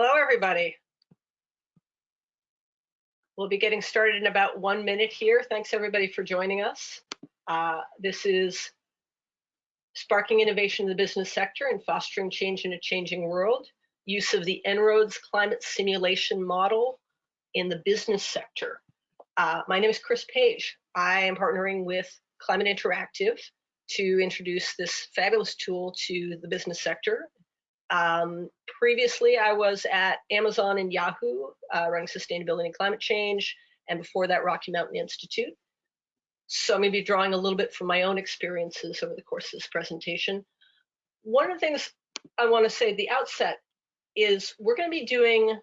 Hello, everybody. We'll be getting started in about one minute here. Thanks everybody for joining us. Uh, this is Sparking Innovation in the Business Sector and Fostering Change in a Changing World, use of the En-ROADS Climate Simulation Model in the business sector. Uh, my name is Chris Page. I am partnering with Climate Interactive to introduce this fabulous tool to the business sector um, previously, I was at Amazon and Yahoo uh, running sustainability and climate change, and before that, Rocky Mountain Institute. So I'm going to be drawing a little bit from my own experiences over the course of this presentation. One of the things I want to say at the outset is we're going to be doing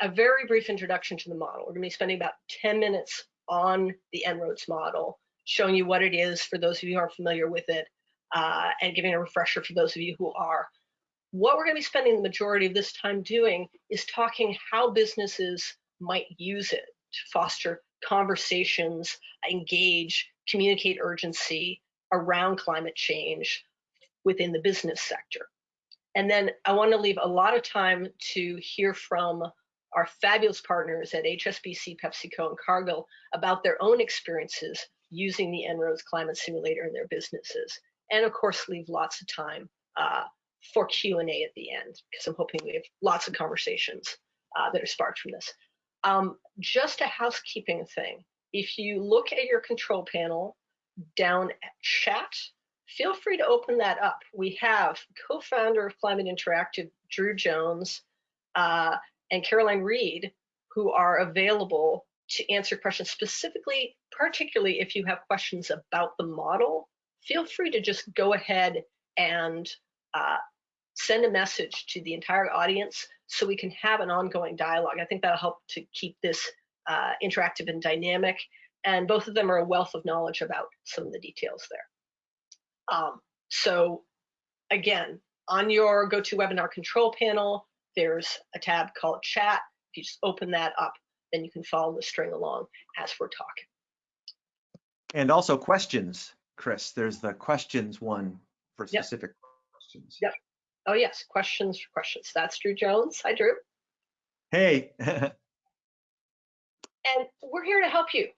a very brief introduction to the model. We're going to be spending about 10 minutes on the En-ROADS model, showing you what it is for those of you who aren't familiar with it, uh, and giving a refresher for those of you who are. What we're going to be spending the majority of this time doing is talking how businesses might use it to foster conversations, engage, communicate urgency around climate change within the business sector. And then I want to leave a lot of time to hear from our fabulous partners at HSBC, PepsiCo, and Cargill about their own experiences using the En-ROADS climate simulator in their businesses. And of course, leave lots of time uh, for Q&A at the end, because I'm hoping we have lots of conversations uh, that are sparked from this. Um, just a housekeeping thing. If you look at your control panel down at chat, feel free to open that up. We have co-founder of Climate Interactive, Drew Jones, uh, and Caroline Reed, who are available to answer questions specifically, particularly if you have questions about the model, feel free to just go ahead and uh, send a message to the entire audience so we can have an ongoing dialogue. I think that'll help to keep this uh, interactive and dynamic. And both of them are a wealth of knowledge about some of the details there. Um, so again, on your GoToWebinar control panel, there's a tab called chat. If you just open that up, then you can follow the string along as we're talking. And also questions, Chris. There's the questions one for specific. Questions. Yep. Oh yes, questions for questions. That's Drew Jones. Hi, Drew. Hey. and we're here to help you.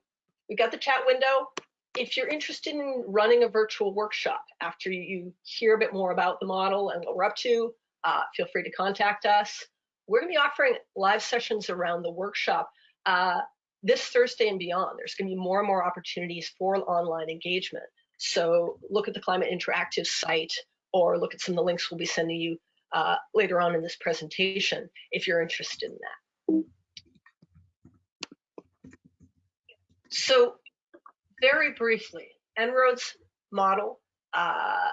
We got the chat window. If you're interested in running a virtual workshop after you hear a bit more about the model and what we're up to, uh, feel free to contact us. We're going to be offering live sessions around the workshop uh, this Thursday and beyond. There's going to be more and more opportunities for online engagement. So look at the Climate Interactive site or look at some of the links we'll be sending you uh, later on in this presentation if you're interested in that. So very briefly, En-ROADS model. Uh,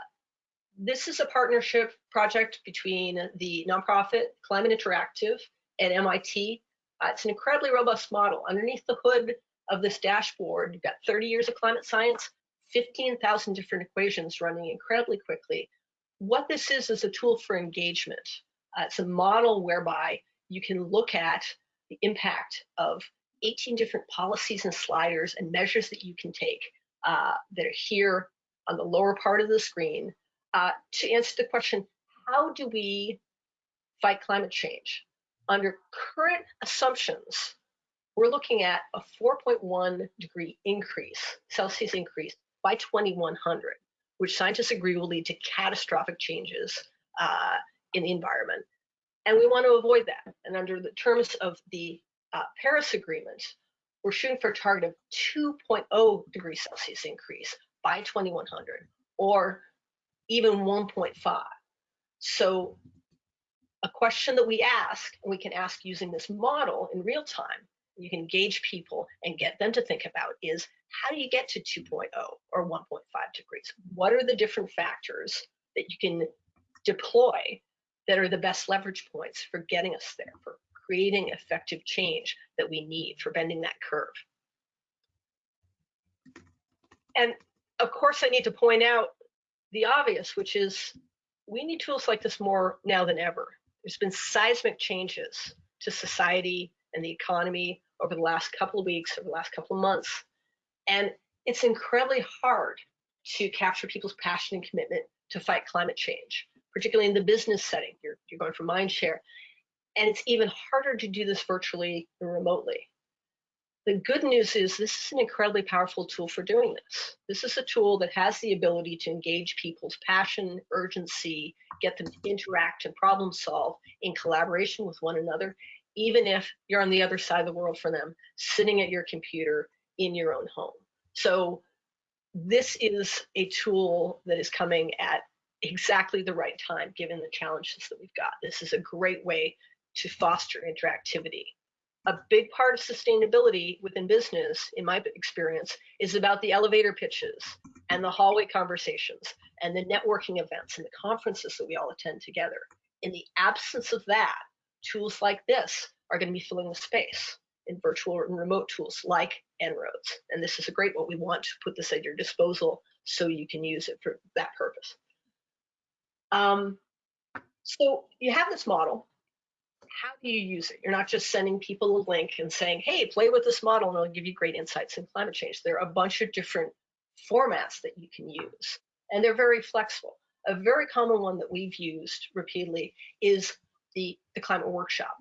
this is a partnership project between the nonprofit Climate Interactive and MIT. Uh, it's an incredibly robust model. Underneath the hood of this dashboard, you've got 30 years of climate science, 15,000 different equations running incredibly quickly what this is is a tool for engagement. Uh, it's a model whereby you can look at the impact of 18 different policies and sliders and measures that you can take uh, that are here on the lower part of the screen uh, to answer the question, how do we fight climate change? Under current assumptions, we're looking at a 4.1 degree increase, Celsius increase by 2100 which scientists agree will lead to catastrophic changes uh, in the environment. And we want to avoid that. And under the terms of the uh, Paris Agreement, we're shooting for a target of 2.0 degrees Celsius increase by 2100 or even 1.5. So a question that we ask, and we can ask using this model in real time, you can engage people and get them to think about is how do you get to 2.0 or 1.5 degrees? What are the different factors that you can deploy that are the best leverage points for getting us there, for creating effective change that we need for bending that curve? And of course, I need to point out the obvious, which is we need tools like this more now than ever. There's been seismic changes to society and the economy over the last couple of weeks, over the last couple of months. And it's incredibly hard to capture people's passion and commitment to fight climate change, particularly in the business setting. You're, you're going for mind share. And it's even harder to do this virtually and remotely. The good news is this is an incredibly powerful tool for doing this. This is a tool that has the ability to engage people's passion, urgency, get them to interact and problem solve in collaboration with one another, even if you're on the other side of the world for them, sitting at your computer in your own home. So this is a tool that is coming at exactly the right time, given the challenges that we've got. This is a great way to foster interactivity. A big part of sustainability within business, in my experience, is about the elevator pitches and the hallway conversations and the networking events and the conferences that we all attend together. In the absence of that, tools like this are going to be filling the space in virtual and remote tools like En-ROADS. And this is a great one. We want to put this at your disposal so you can use it for that purpose. Um, so you have this model. How do you use it? You're not just sending people a link and saying, hey, play with this model and it'll give you great insights in climate change. There are a bunch of different formats that you can use, and they're very flexible. A very common one that we've used repeatedly is the, the climate workshop.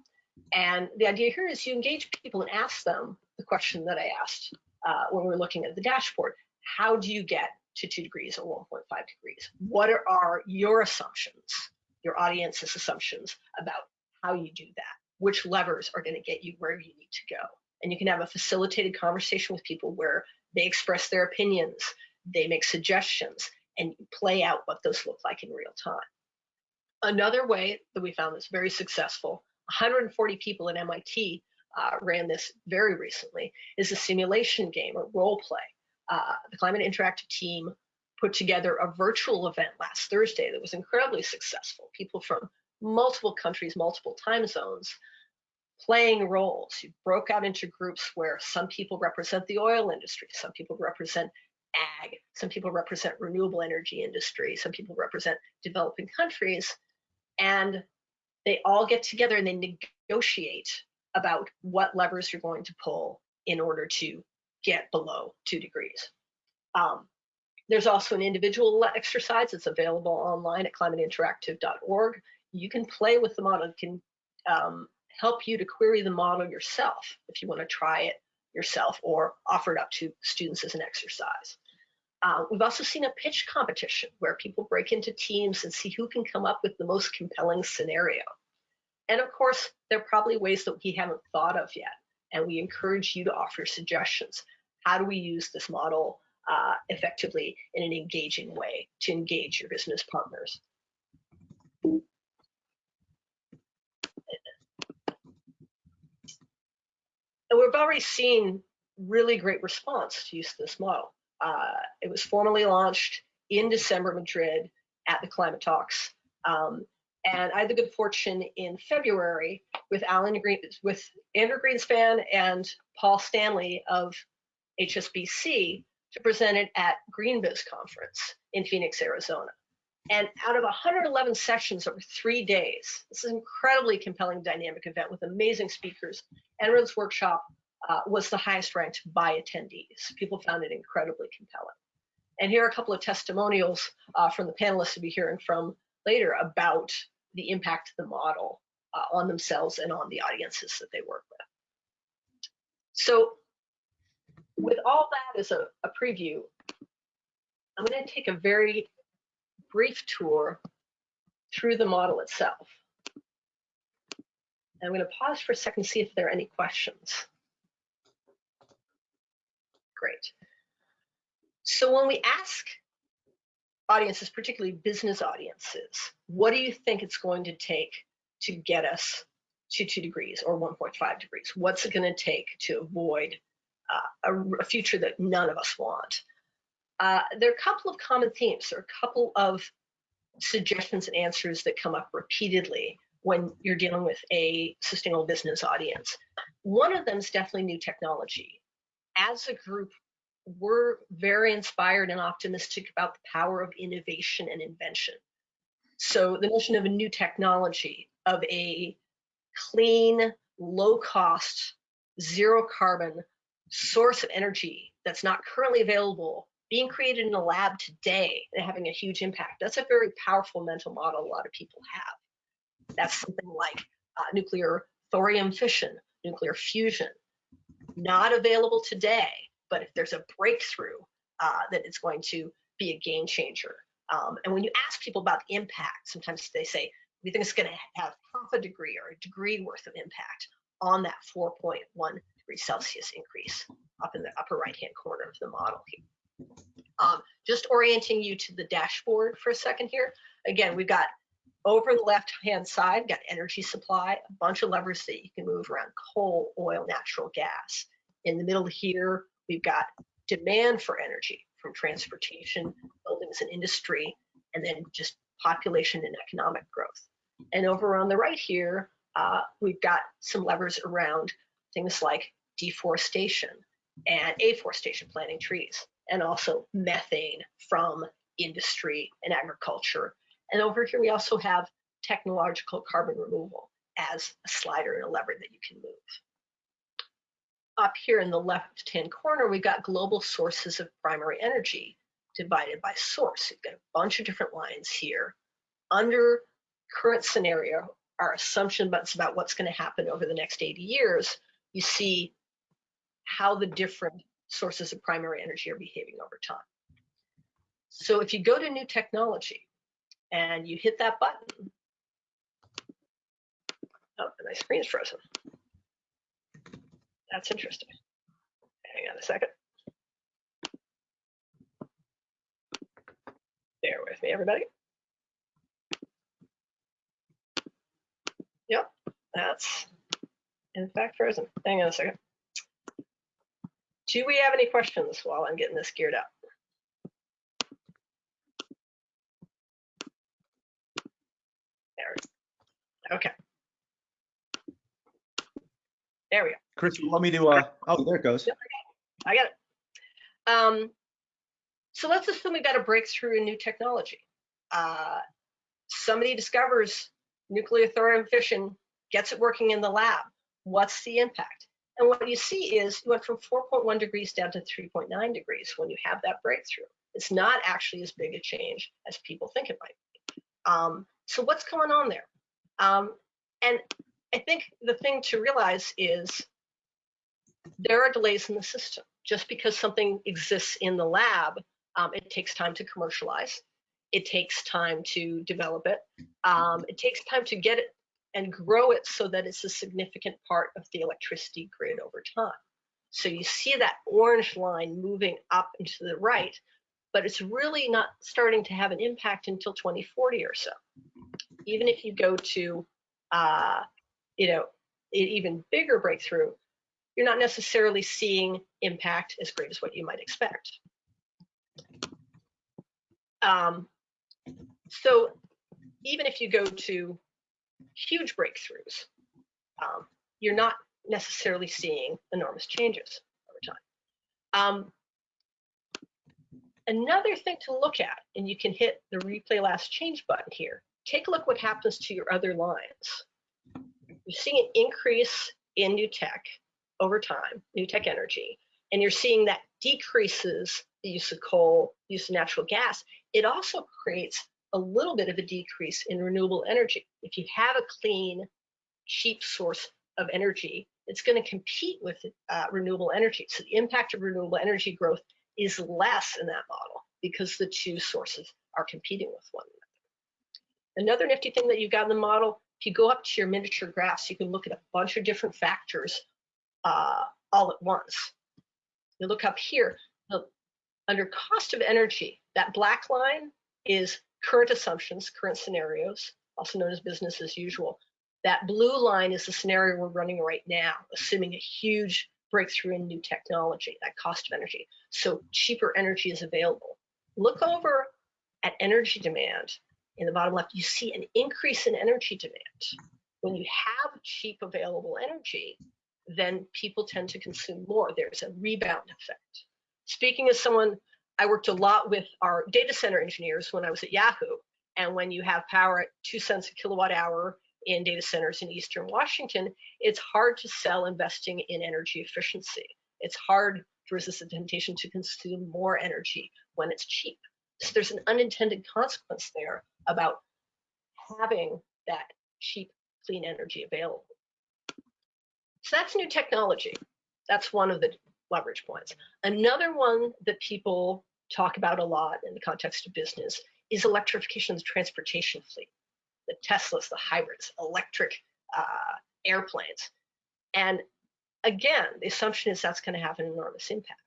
And the idea here is you engage people and ask them the question that I asked uh, when we were looking at the dashboard. How do you get to two degrees or 1.5 degrees? What are, are your assumptions, your audience's assumptions about how you do that? Which levers are going to get you where you need to go? And you can have a facilitated conversation with people where they express their opinions, they make suggestions, and you play out what those look like in real time. Another way that we found this very successful, 140 people at MIT uh, ran this very recently, is a simulation game, a role play uh, the Climate Interactive team put together a virtual event last Thursday that was incredibly successful. People from multiple countries, multiple time zones, playing roles. You broke out into groups where some people represent the oil industry, some people represent ag, some people represent renewable energy industry, some people represent developing countries, and they all get together and they negotiate about what levers you're going to pull in order to get below two degrees. Um, there's also an individual exercise that's available online at climateinteractive.org. You can play with the model, it can um, help you to query the model yourself if you want to try it yourself or offer it up to students as an exercise. Uh, we've also seen a pitch competition where people break into teams and see who can come up with the most compelling scenario. And of course, there are probably ways that we haven't thought of yet and we encourage you to offer suggestions. How do we use this model uh, effectively in an engaging way to engage your business partners? And we've already seen really great response to use this model. Uh, it was formally launched in December, Madrid at the Climate Talks. Um, and I had the good fortune in February with Alan Green, with Andrew Greenspan and Paul Stanley of HSBC to present it at GreenBiz conference in Phoenix, Arizona. And out of 111 sessions over three days, this is an incredibly compelling dynamic event with amazing speakers. En-ROADS workshop uh, was the highest ranked by attendees. People found it incredibly compelling. And here are a couple of testimonials uh, from the panelists to be hearing from later about the impact of the model uh, on themselves and on the audiences that they work with. So with all that as a, a preview, I'm going to take a very brief tour through the model itself. I'm going to pause for a second to see if there are any questions. Great. So when we ask audiences, particularly business audiences, what do you think it's going to take to get us to two degrees or 1.5 degrees? What's it going to take to avoid uh, a, a, future that none of us want? Uh, there are a couple of common themes. Are a couple of suggestions and answers that come up repeatedly when you're dealing with a sustainable business audience. One of them is definitely new technology. As a group, we're very inspired and optimistic about the power of innovation and invention. So the notion of a new technology, of a clean, low cost, zero carbon source of energy that's not currently available being created in a lab today and having a huge impact. That's a very powerful mental model a lot of people have. That's something like uh, nuclear thorium fission, nuclear fusion. Not available today, but if there's a breakthrough, uh, that it's going to be a game changer. Um, and when you ask people about the impact, sometimes they say, we think it's going to have half a degree or a degree worth of impact on that 4.1 degree Celsius increase up in the upper right hand corner of the model here. Um, just orienting you to the dashboard for a second here. Again, we've got over the left hand side, got energy supply, a bunch of levers that you can move around coal, oil, natural gas. In the middle here, we've got demand for energy from transportation, buildings and industry, and then just population and economic growth. And over on the right here, uh, we've got some levers around things like deforestation and afforestation, planting trees, and also methane from industry and agriculture. And over here, we also have technological carbon removal as a slider and a lever that you can move. Up here in the left-hand corner, we've got global sources of primary energy divided by source. We've got a bunch of different lines here. Under current scenario, our assumption about what's going to happen over the next 80 years, you see how the different sources of primary energy are behaving over time. So if you go to new technology and you hit that button, oh, my screen's frozen. That's interesting. Hang on a second. Bear with me, everybody. Yep, that's in fact frozen. Hang on a second. Do we have any questions while I'm getting this geared up? There. Okay. There we go. Chris, you want me to, uh, oh, there it goes. I got it. Um, so let's assume we've got a breakthrough in new technology. Uh, somebody discovers nuclear thorium fission, gets it working in the lab. What's the impact? And what you see is you went from 4.1 degrees down to 3.9 degrees when you have that breakthrough. It's not actually as big a change as people think it might be. Um, so what's going on there? Um, and I think the thing to realize is there are delays in the system. Just because something exists in the lab, um, it takes time to commercialize. It takes time to develop it. Um, it takes time to get it and grow it so that it's a significant part of the electricity grid over time. So you see that orange line moving up and to the right, but it's really not starting to have an impact until 2040 or so. Even if you go to, uh, you know, an even bigger breakthrough, you're not necessarily seeing impact as great as what you might expect. Um, so even if you go to huge breakthroughs, um, you're not necessarily seeing enormous changes over time. Um, another thing to look at, and you can hit the replay last change button here, take a look what happens to your other lines. You're seeing an increase in new tech over time, new tech energy, and you're seeing that decreases the use of coal, use of natural gas. It also creates a little bit of a decrease in renewable energy. If you have a clean, cheap source of energy, it's going to compete with uh, renewable energy. So the impact of renewable energy growth is less in that model because the two sources are competing with one another. Another nifty thing that you've got in the model, if you go up to your miniature graphs, you can look at a bunch of different factors uh, all at once. You look up here, under cost of energy, that black line is current assumptions, current scenarios, also known as business as usual. That blue line is the scenario we're running right now, assuming a huge breakthrough in new technology, that cost of energy. So cheaper energy is available. Look over at energy demand in the bottom left, you see an increase in energy demand. When you have cheap available energy, then people tend to consume more. There's a rebound effect. Speaking as someone I worked a lot with our data center engineers when I was at Yahoo. And when you have power at two cents a kilowatt hour in data centers in Eastern Washington, it's hard to sell investing in energy efficiency. It's hard to resist the temptation to consume more energy when it's cheap. So there's an unintended consequence there about having that cheap clean energy available. So that's new technology. That's one of the leverage points. Another one that people talk about a lot in the context of business is electrification of the transportation fleet, the Teslas, the hybrids, electric uh, airplanes. And again, the assumption is that's going to have an enormous impact.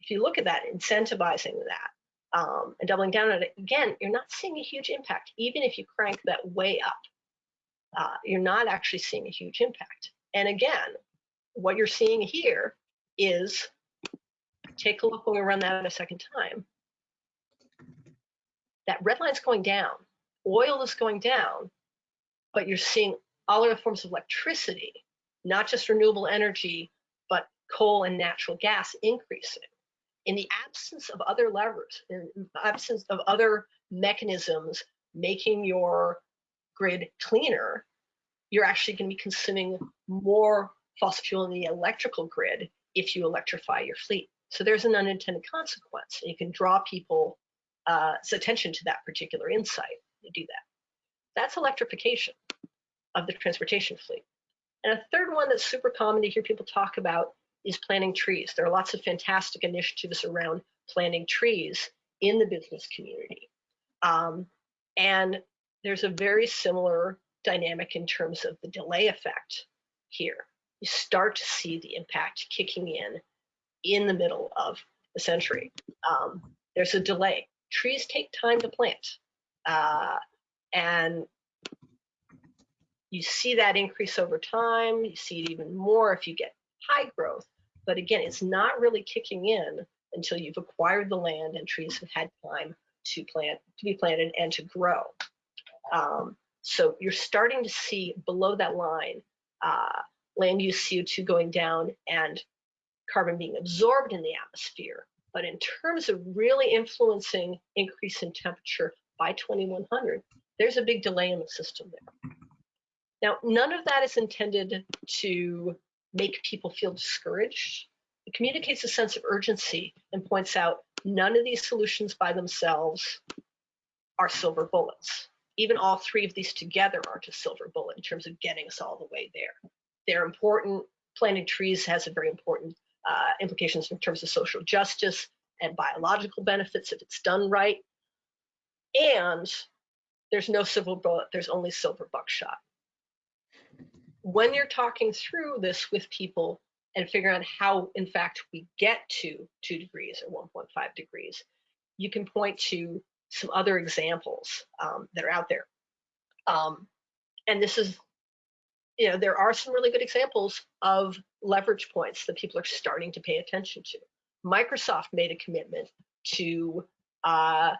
If you look at that, incentivizing that um, and doubling down on it, again, you're not seeing a huge impact. Even if you crank that way up, uh, you're not actually seeing a huge impact. And again, what you're seeing here is, take a look when we run that a second time, that red line's going down, oil is going down, but you're seeing all other forms of electricity, not just renewable energy, but coal and natural gas increasing. In the absence of other levers, in absence of other mechanisms making your grid cleaner, you're actually going to be consuming more fossil fuel in the electrical grid if you electrify your fleet. So there's an unintended consequence. And you can draw people's uh, attention to that particular insight. You do that. That's electrification of the transportation fleet. And a third one that's super common to hear people talk about is planting trees. There are lots of fantastic initiatives around planting trees in the business community. Um, and there's a very similar dynamic in terms of the delay effect here. You start to see the impact kicking in in the middle of the century. Um, there's a delay. Trees take time to plant. Uh, and you see that increase over time. You see it even more if you get high growth. But again, it's not really kicking in until you've acquired the land and trees have had time to plant, to be planted and to grow. Um, so you're starting to see below that line uh, land use CO2 going down and carbon being absorbed in the atmosphere. But in terms of really influencing increase in temperature by 2100, there's a big delay in the system there. Now, none of that is intended to make people feel discouraged. It communicates a sense of urgency and points out none of these solutions by themselves are silver bullets. Even all three of these together aren't a silver bullet in terms of getting us all the way there. They're important. Planting trees has a very important uh, implications in terms of social justice and biological benefits if it's done right. And there's no silver bullet, there's only silver buckshot when you're talking through this with people and figuring out how, in fact, we get to two degrees or 1.5 degrees, you can point to some other examples um, that are out there. Um, and this is, you know, there are some really good examples of leverage points that people are starting to pay attention to. Microsoft made a commitment to uh,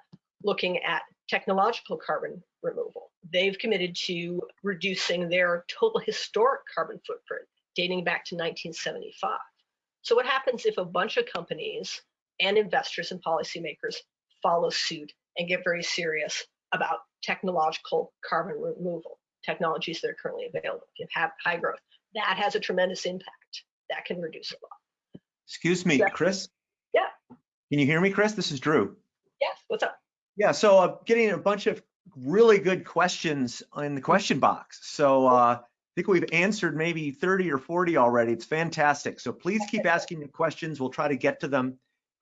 looking at technological carbon removal. They've committed to reducing their total historic carbon footprint dating back to 1975. So what happens if a bunch of companies and investors and policymakers follow suit and get very serious about technological carbon removal, technologies that are currently available, if have high growth, that has a tremendous impact. That can reduce a lot. Excuse me, Yeah. Chris? Yeah. Can you hear me, Chris? This is Drew. Yes, what's up? Yeah, so I'm getting a bunch of really good questions in the question box. So uh, I think we've answered maybe 30 or 40 already. It's fantastic. So please keep asking the questions. We'll try to get to them.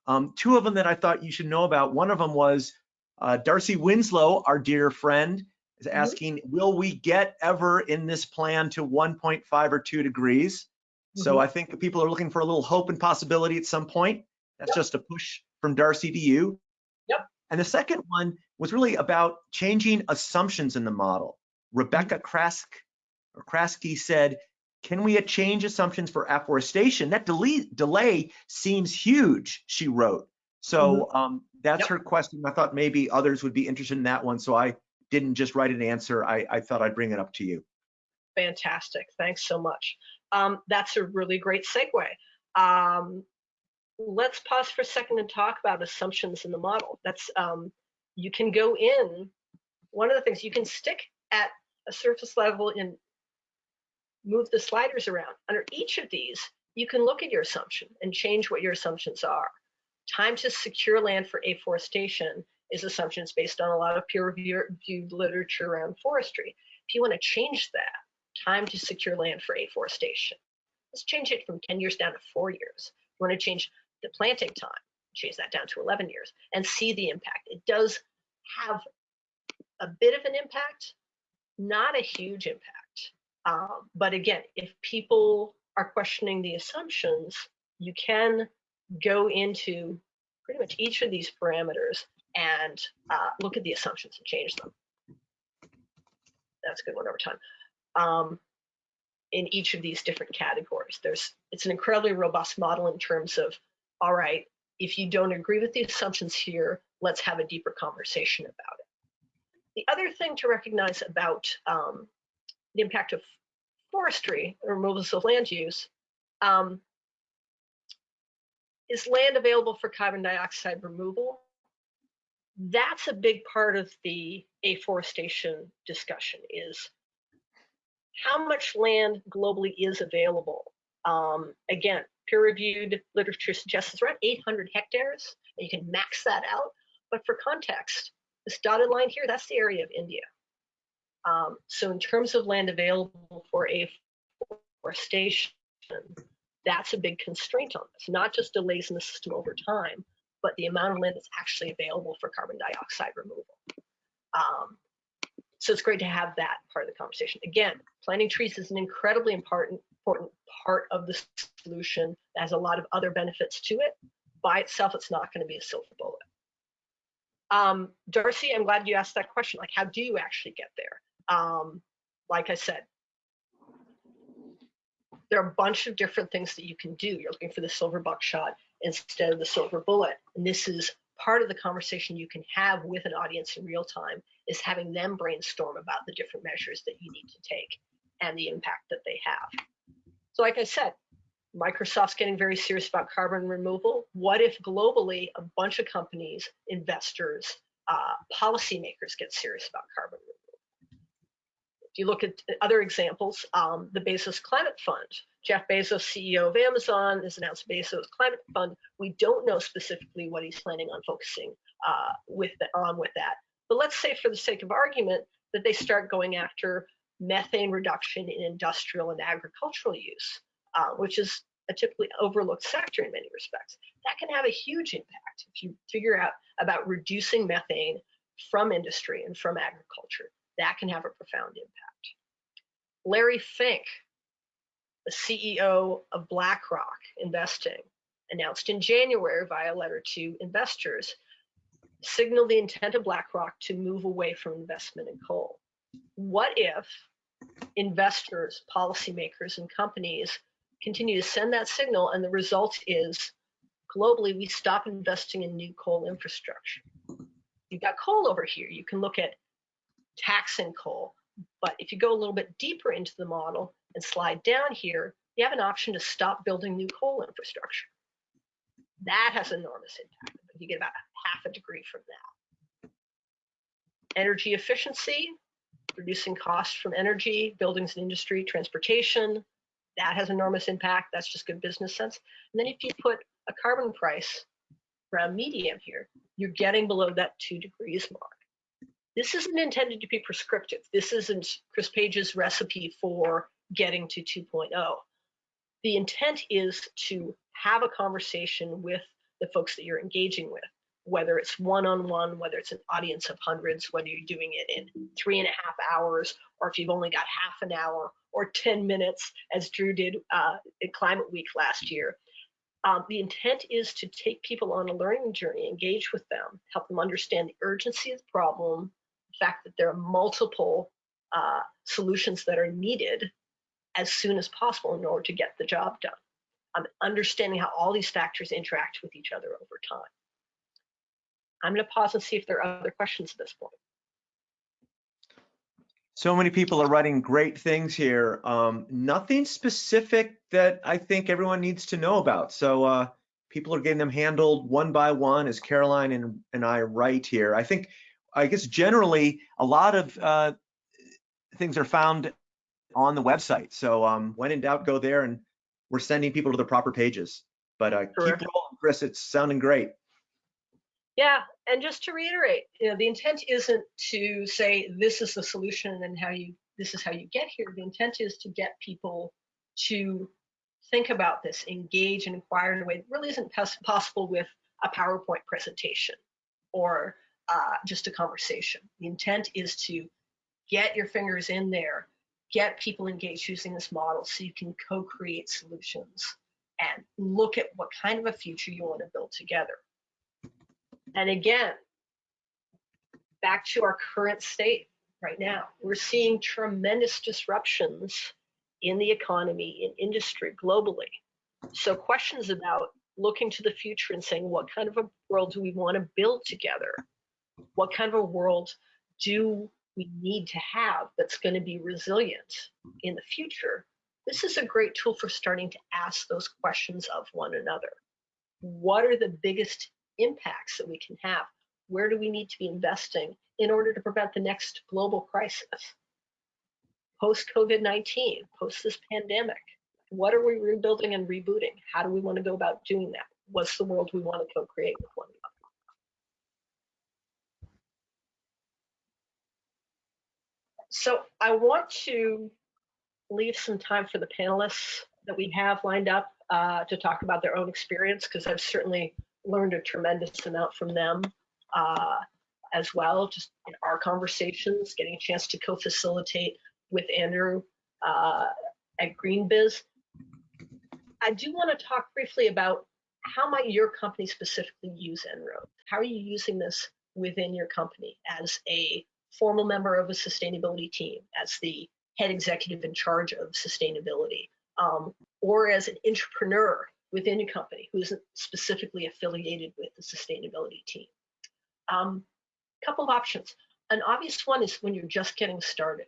Um, two of them that I thought you should know about. One of them was uh, Darcy Winslow, our dear friend, is Mm-hmm. asking, will we get ever in this plan to 1.5 or 2 degrees? So Mhm. I think people are looking for a little hope and possibility at some point. That's Yep. just a push from Darcy to you. And the second one was really about changing assumptions in the model. Rebecca Krask or Krasky said, can we change assumptions for afforestation? That delay, delay seems huge, she wrote. So um, that's Yep. her question. I thought maybe others would be interested in that one. So I didn't just write an answer. I, I thought I'd bring it up to you. Fantastic. Thanks so much. Um, that's a really great segue. Um, let's pause for a second and talk about assumptions in the model. That's um, you can go in. One of the things you can stick at a surface level and move the sliders around. Under each of these, you can look at your assumption and change what your assumptions are. Time to secure land for afforestation is assumptions based on a lot of peer-reviewed literature around forestry. If you want to change that time to secure land for afforestation, let's change it from 10 years down to four years. You want to change the planting time, change that down to 11 years and see the impact. It does have a bit of an impact, not a huge impact. Um, but again, if people are questioning the assumptions, you can go into pretty much each of these parameters and uh, look at the assumptions and change them. That's a good one over time. Um, in each of these different categories, there's it's an incredibly robust model in terms of, all right, if you don't agree with the assumptions here, let's have a deeper conversation about it. The other thing to recognize about um, the impact of forestry, and removals of land use, um, is land available for carbon dioxide removal? That's a big part of the afforestation discussion is how much land globally is available. Um, again, peer-reviewed literature suggests it's around 800 hectares, and you can max that out. But for context, this dotted line here, that's the area of India. Um, so in terms of land available for afforestation, that's a big constraint on this, not just delays in the system over time, but the amount of land that's actually available for carbon dioxide removal. Um, so it's great to have that part of the conversation. Again, planting trees is an incredibly important, important part of the solution that has a lot of other benefits to it. By itself, it's not going to be a silver bullet. Um, Darcy, I'm glad you asked that question. Like, how do you actually get there? Um, like I said, there are a bunch of different things that you can do. You're looking for the silver buckshot instead of the silver bullet. And this is part of the conversation you can have with an audience in real time is having them brainstorm about the different measures that you need to take and the impact that they have. So like I said, Microsoft's getting very serious about carbon removal. What if globally a bunch of companies, investors, uh, policymakers get serious about carbon removal? If you look at other examples, um, the Bezos Climate Fund, Jeff Bezos, CEO of Amazon, has announced Bezos Climate Fund. We don't know specifically what he's planning on focusing uh, with the, on with that. But let's say, for the sake of argument, that they start going after methane reduction in industrial and agricultural use, uh, which is a typically overlooked sector in many respects. That can have a huge impact if you figure out about reducing methane from industry and from agriculture that can have a profound impact. Larry Fink, the CEO of BlackRock Investing, announced in January via a letter to investors, signaled the intent of BlackRock to move away from investment in coal. What if investors, policymakers, and companies continue to send that signal and the result is globally we stop investing in new coal infrastructure? You've got coal over here. You can look at taxing coal. But if you go a little bit deeper into the model and slide down here, you have an option to stop building new coal infrastructure. That has enormous impact. You get about half a degree from that. Energy efficiency, reducing costs from energy, buildings and industry, transportation, that has enormous impact. That's just good business sense. And then if you put a carbon price around medium here, you're getting below that two degrees mark. This isn't intended to be prescriptive. This isn't Chris Page's recipe for getting to 2.0. The intent is to have a conversation with the folks that you're engaging with, whether it's one-on-one, whether it's an audience of hundreds, whether you're doing it in three and a half hours, or if you've only got half an hour or 10 minutes, as Drew did uh, at Climate Week last year. Um, the intent is to take people on a learning journey, engage with them, help them understand the urgency of the problem, the fact that there are multiple uh, solutions that are needed as soon as possible in order to get the job done. Um, understanding how all these factors interact with each other over time. I'm going to pause and see if there are other questions at this point. So many people are writing great things here. Um, nothing specific that I think everyone needs to know about. So uh, people are getting them handled one by one as Caroline and, and I write here. I think I guess generally a lot of uh, things are found on the website. So um, when in doubt, go there and we're sending people to the proper pages. But uh, keep rolling, Chris. It's sounding great. Yeah, and just to reiterate, you know, the intent isn't to say this is the solution and how you this is how you get here. The intent is to get people to think about this, engage and inquire in a way that really isn't possible with a PowerPoint presentation or uh, just a conversation. The intent is to get your fingers in there, get people engaged using this model so you can co-create solutions and look at what kind of a future you want to build together. And again, back to our current state right now, we're seeing tremendous disruptions in the economy, in industry, globally. So questions about looking to the future and saying, what kind of a world do we want to build together? What kind of a world do we need to have that's going to be resilient in the future? This is a great tool for starting to ask those questions of one another. What are the biggest impacts that we can have? Where do we need to be investing in order to prevent the next global crisis? Post COVID 19, post this pandemic, what are we rebuilding and rebooting? How do we want to go about doing that? What's the world we want to co create with one another? So I want to leave some time for the panelists that we have lined up uh, to talk about their own experience because I've certainly learned a tremendous amount from them uh, as well, just in our conversations, getting a chance to co-facilitate with Andrew uh, at GreenBiz. I do want to talk briefly about how might your company specifically use En-ROAD? How are you using this within your company as a formal member of a sustainability team, as the head executive in charge of sustainability, um, or as an entrepreneur within a company who isn't specifically affiliated with the sustainability team. A um, couple of options. An obvious one is when you're just getting started.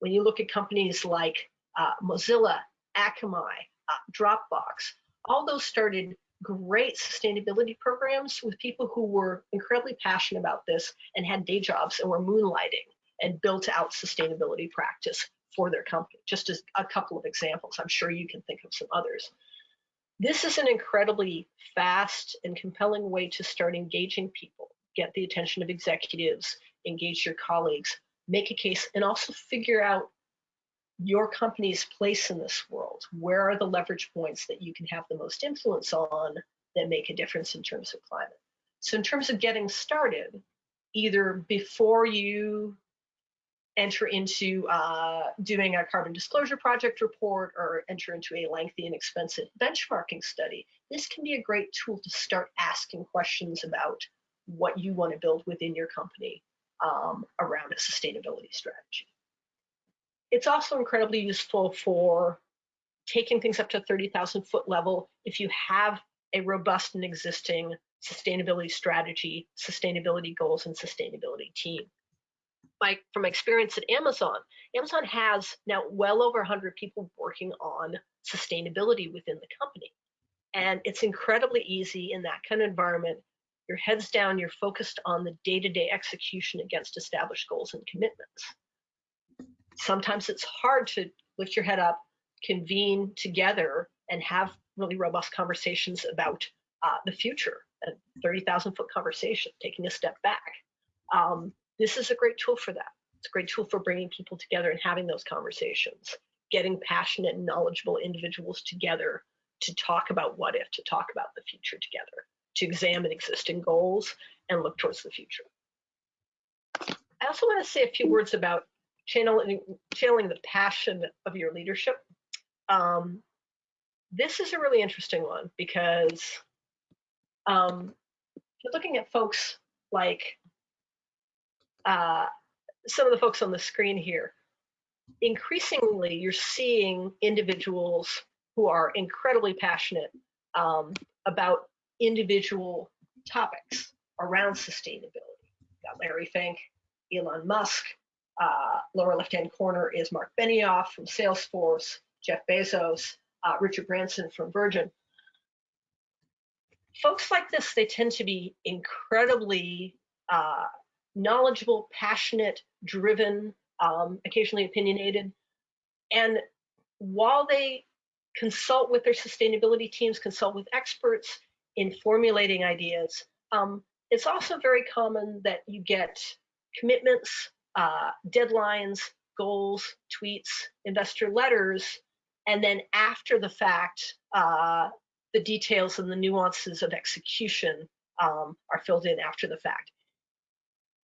When you look at companies like uh, Mozilla, Akamai, uh, Dropbox, all those started great sustainability programs with people who were incredibly passionate about this and had day jobs and were moonlighting and built out sustainability practice for their company. Just as a couple of examples, I'm sure you can think of some others. This is an incredibly fast and compelling way to start engaging people, get the attention of executives, engage your colleagues, make a case, and also figure out your company's place in this world. Where are the leverage points that you can have the most influence on that make a difference in terms of climate? So in terms of getting started, either before you enter into uh, doing a carbon disclosure project report or enter into a lengthy and expensive benchmarking study, this can be a great tool to start asking questions about what you want to build within your company um, around a sustainability strategy. It's also incredibly useful for taking things up to 30,000 foot level if you have a robust and existing sustainability strategy, sustainability goals, and sustainability team my from experience at Amazon, Amazon has now well over 100 people working on sustainability within the company. And it's incredibly easy in that kind of environment. Your head's down, you're focused on the day-to-day execution against established goals and commitments. Sometimes it's hard to lift your head up, convene together, and have really robust conversations about uh, the future, a 30,000 foot conversation, taking a step back. Um, this is a great tool for that. It's a great tool for bringing people together and having those conversations, getting passionate and knowledgeable individuals together to talk about what if, to talk about the future together, to examine existing goals and look towards the future. I also want to say a few words about channeling, channeling the passion of your leadership. Um, this is a really interesting one because um, you're looking at folks like uh, some of the folks on the screen here, increasingly you're seeing individuals who are incredibly passionate um, about individual topics around sustainability. Got Larry Fink, Elon Musk. Uh, lower left-hand corner is Marc Benioff from Salesforce, Jeff Bezos, uh, Richard Branson from Virgin. Folks like this, they tend to be incredibly uh, knowledgeable, passionate, driven, um, occasionally opinionated. And while they consult with their sustainability teams, consult with experts in formulating ideas, um, it's also very common that you get commitments, uh, deadlines, goals, tweets, investor letters, and then after the fact, uh, the details and the nuances of execution um, are filled in after the fact.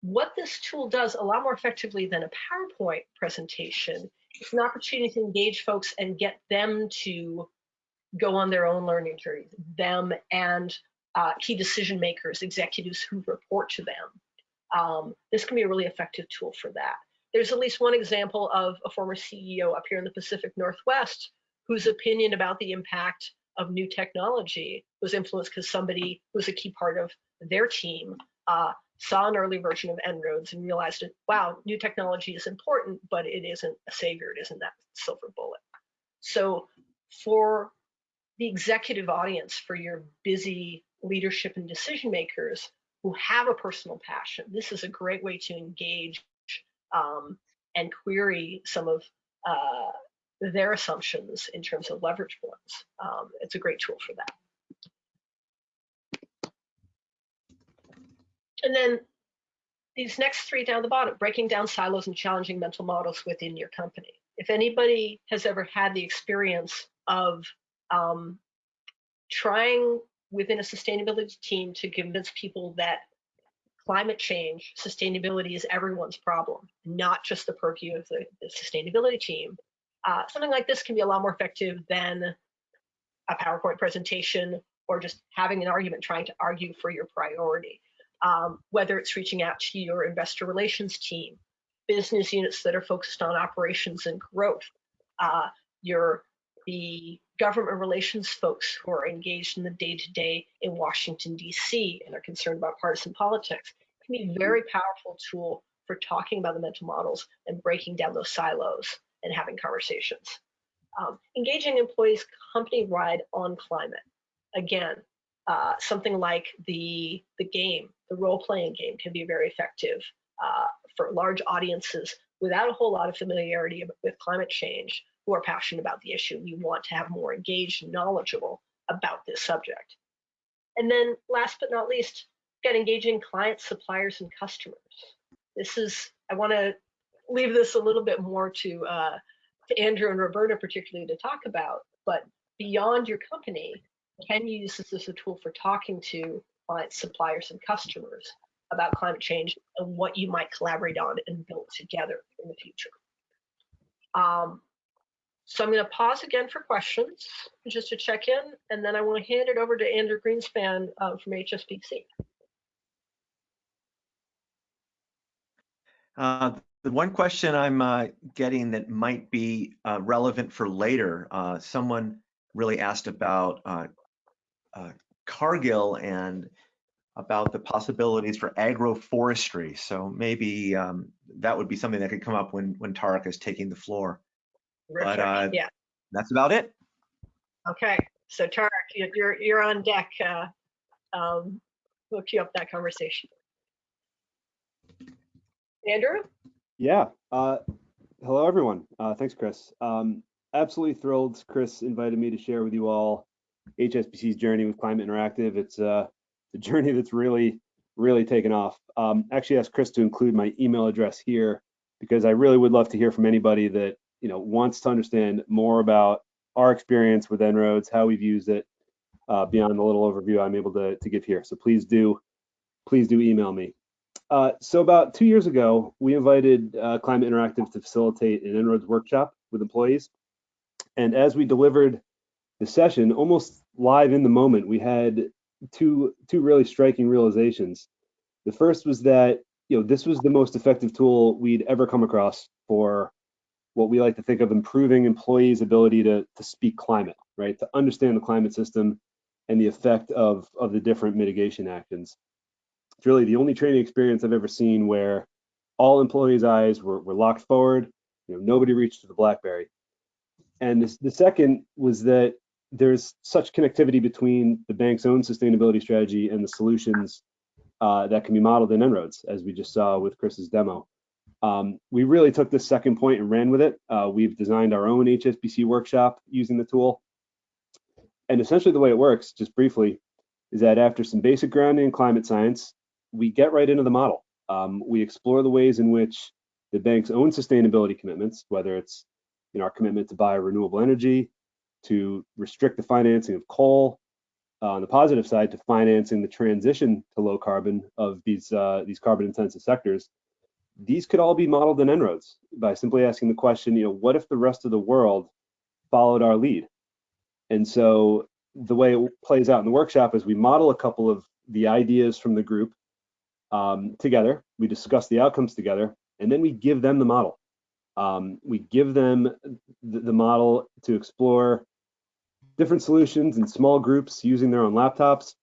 What this tool does a lot more effectively than a PowerPoint presentation is an opportunity to engage folks and get them to go on their own learning journey, them and uh, key decision makers, executives who report to them. Um, this can be a really effective tool for that. There's at least one example of a former CEO up here in the Pacific Northwest whose opinion about the impact of new technology was influenced because somebody who was a key part of their team uh, saw an early version of En-ROADS and realized, wow, new technology is important, but it isn't a savior. It isn't that silver bullet. So for the executive audience, for your busy leadership and decision makers who have a personal passion, this is a great way to engage um, and query some of uh, their assumptions in terms of leverage points. Um, it's a great tool for that. And then these next three down the bottom, breaking down silos and challenging mental models within your company. If anybody has ever had the experience of um, trying within a sustainability team to convince people that climate change, sustainability is everyone's problem, not just the purview of the, the sustainability team, uh, something like this can be a lot more effective than a PowerPoint presentation or just having an argument trying to argue for your priority um, whether it's reaching out to your investor relations team, business units that are focused on operations and growth, uh, your the government relations folks who are engaged in the day-to-day -day in Washington, D.C. and are concerned about partisan politics. It can be a very powerful tool for talking about the mental models and breaking down those silos and having conversations. Um, engaging employees company-wide on climate. Again, uh, something like the, the game, the role-playing game can be very effective uh, for large audiences without a whole lot of familiarity with climate change who are passionate about the issue. We want to have more engaged knowledgeable about this subject. And then last but not least, get engaging clients, suppliers, and customers. This is, I want to leave this a little bit more to, uh, to Andrew and Roberta particularly to talk about, but beyond your company, can you use this as a tool for talking to clients, suppliers, and customers about climate change and what you might collaborate on and build together in the future. Um, so I'm going to pause again for questions just to check in, and then I want to hand it over to Andrew Greenspan uh, from HSBC. Uh, the one question I'm uh, getting that might be uh, relevant for later, uh, someone really asked about uh, Cargill and about the possibilities for agroforestry. So maybe um, that would be something that could come up when when Tarek is taking the floor. But uh, yeah, that's about it. Okay, so Tarek, you're you're on deck. Uh, um, we'll queue up that conversation. Andrew? Yeah. Uh, hello, everyone. Uh, thanks, Chris. Um, absolutely thrilled. Chris invited me to share with you all HSBC's journey with Climate Interactive. It's uh, a journey that's really, really taken off. Um, actually asked Chris to include my email address here because I really would love to hear from anybody that you know wants to understand more about our experience with En-ROADS, how we've used it, uh, beyond the little overview I'm able to, to give here. So please do, please do email me. Uh, so about two years ago, we invited uh, Climate Interactive to facilitate an En-ROADS workshop with employees. And as we delivered the session, almost live in the moment, we had two two really striking realizations. The first was that you know this was the most effective tool we'd ever come across for what we like to think of improving employees' ability to to speak climate, right? To understand the climate system and the effect of of the different mitigation actions. It's really the only training experience I've ever seen where all employees' eyes were, were locked forward. You know, nobody reached for the BlackBerry. And this, the second was that there's such connectivity between the bank's own sustainability strategy and the solutions uh, that can be modeled in En-ROADS, as we just saw with Chris's demo. Um, we really took this second point and ran with it. Uh, we've designed our own HSBC workshop using the tool. And essentially the way it works, just briefly, is that after some basic grounding in climate science, we get right into the model. Um, we explore the ways in which the bank's own sustainability commitments, whether it's you know, our commitment to buy renewable energy, to restrict the financing of coal, uh, on the positive side, to financing the transition to low carbon of these uh, these carbon intensive sectors. These could all be modeled in En-ROADS by simply asking the question, you know, what if the rest of the world followed our lead? And so the way it plays out in the workshop is we model a couple of the ideas from the group um, together. We discuss the outcomes together, and then we give them the model. Um, we give them the, the, model to explore different solutions in small groups using their own laptops,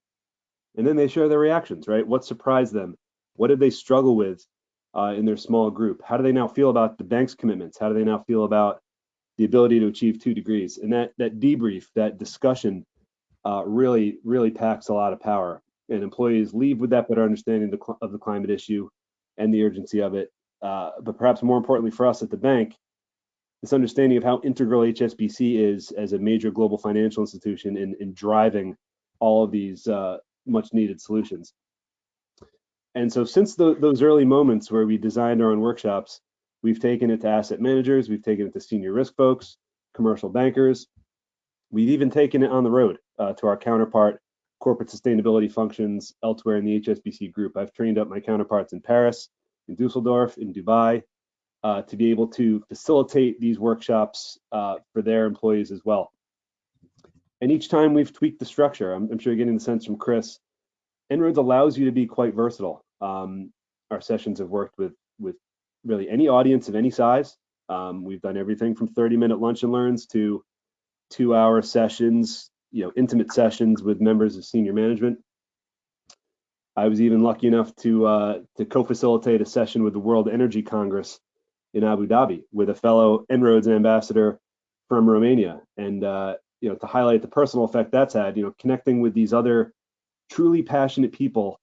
and then they share their reactions, right? What surprised them? What did they struggle with uh, in their small group? How do they now feel about the bank's commitments? How do they now feel about the ability to achieve two degrees? And that that debrief, that discussion, uh, really really packs a lot of power. And employees leave with that better understanding of the climate issue and the urgency of it, uh, but perhaps more importantly for us at the bank, this understanding of how integral HSBC is as a major global financial institution in, in driving all of these uh, much needed solutions. And so since the, those early moments where we designed our own workshops, we've taken it to asset managers, we've taken it to senior risk folks, commercial bankers. We've even taken it on the road uh, to our counterpart corporate sustainability functions elsewhere in the HSBC group. I've trained up my counterparts in Paris, in Dusseldorf, in Dubai, uh, to be able to facilitate these workshops uh, for their employees as well. And each time we've tweaked the structure, I'm, I'm sure you're getting the sense from Chris, En-ROADS allows you to be quite versatile. Um, our sessions have worked with, with really any audience of any size. Um, we've done everything from 30 minute lunch and learns to two hour sessions, you know, intimate sessions with members of senior management. I was even lucky enough to uh, to co-facilitate a session with the World Energy Congress in Abu Dhabi with a fellow En-ROADS ambassador from Romania, and uh, you know to highlight the personal effect that's had. You know, connecting with these other truly passionate people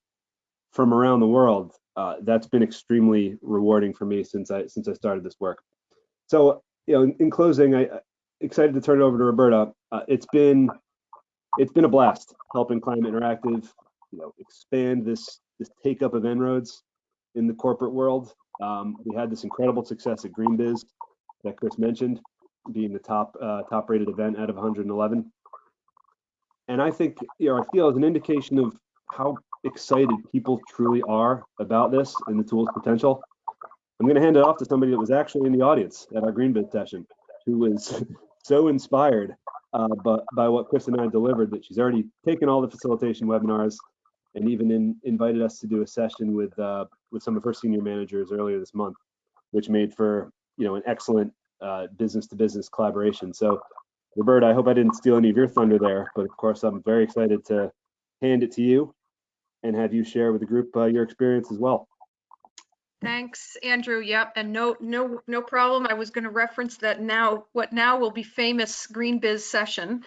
from around the world. Uh, that's been extremely rewarding for me since I since I started this work. So, you know, in, in closing, I excited to turn it over to Roberta. Uh, it's been it's been a blast helping Climate Interactive you know expand this this take up of En-ROADS in the corporate world. Um, we had this incredible success at GreenBiz that Chris mentioned, being the top uh, top rated event out of 111. And I think you know I feel as an indication of how excited people truly are about this and the tool's potential. I'm going to hand it off to somebody that was actually in the audience at our GreenBiz session, who was so inspired uh, but by what Chris and I delivered that she's already taken all the facilitation webinars and even in, invited us to do a session with uh, with some of her senior managers earlier this month, which made for you know an excellent uh, business to business collaboration. So, Roberta, I hope I didn't steal any of your thunder there, but of course I'm very excited to hand it to you and have you share with the group uh, your experience as well. Thanks, Andrew. Yep, and no, no, no problem. I was going to reference that now. What now will be famous GreenBiz session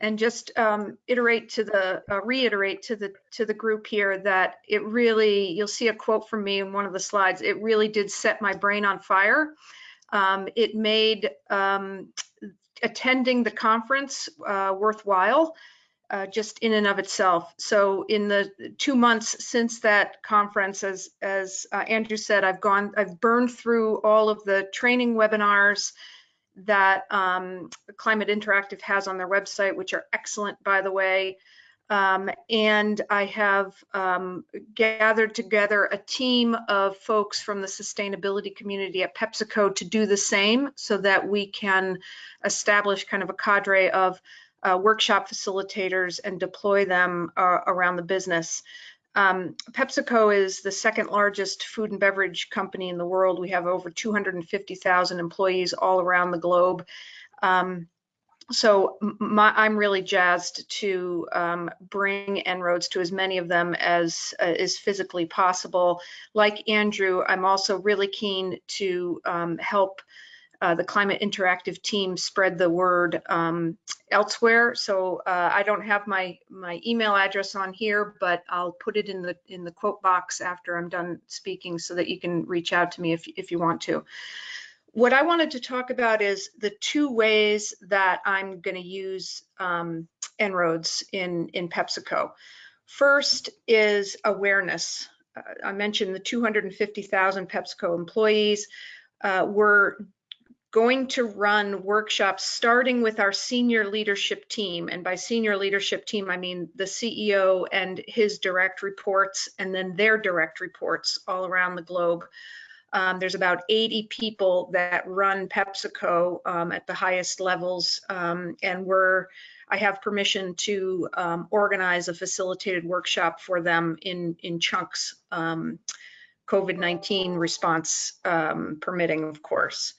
and just um, iterate to the uh, reiterate to the to the group here that it really you'll see a quote from me in one of the slides it really did set my brain on fire. Um, it made um, attending the conference uh, worthwhile uh, just in and of itself. So in the two months since that conference as as uh, Andrew said I've gone I've burned through all of the training webinars that um, Climate Interactive has on their website, which are excellent, by the way. Um, and I have um, gathered together a team of folks from the sustainability community at PepsiCo to do the same so that we can establish kind of a cadre of uh, workshop facilitators and deploy them uh, around the business. Um, PepsiCo is the second largest food and beverage company in the world. We have over 250,000 employees all around the globe. Um, so my, I'm really jazzed to um, bring En-ROADS to as many of them as uh, is physically possible. Like Andrew, I'm also really keen to um, help uh, the Climate Interactive team spread the word um, elsewhere. So uh, I don't have my my email address on here, but I'll put it in the in the quote box after I'm done speaking, so that you can reach out to me if if you want to. What I wanted to talk about is the two ways that I'm going to use um, En-ROADS in in PepsiCo. First is awareness. I mentioned the 250,000 PepsiCo employees. Uh, we're going to run workshops starting with our senior leadership team. And by senior leadership team, I mean the CEO and his direct reports, and then their direct reports all around the globe. Um, there's about 80 people that run PepsiCo um, at the highest levels, um, and we're I have permission to um, organize a facilitated workshop for them in in chunks. Um, COVID-19 response um, permitting, of course.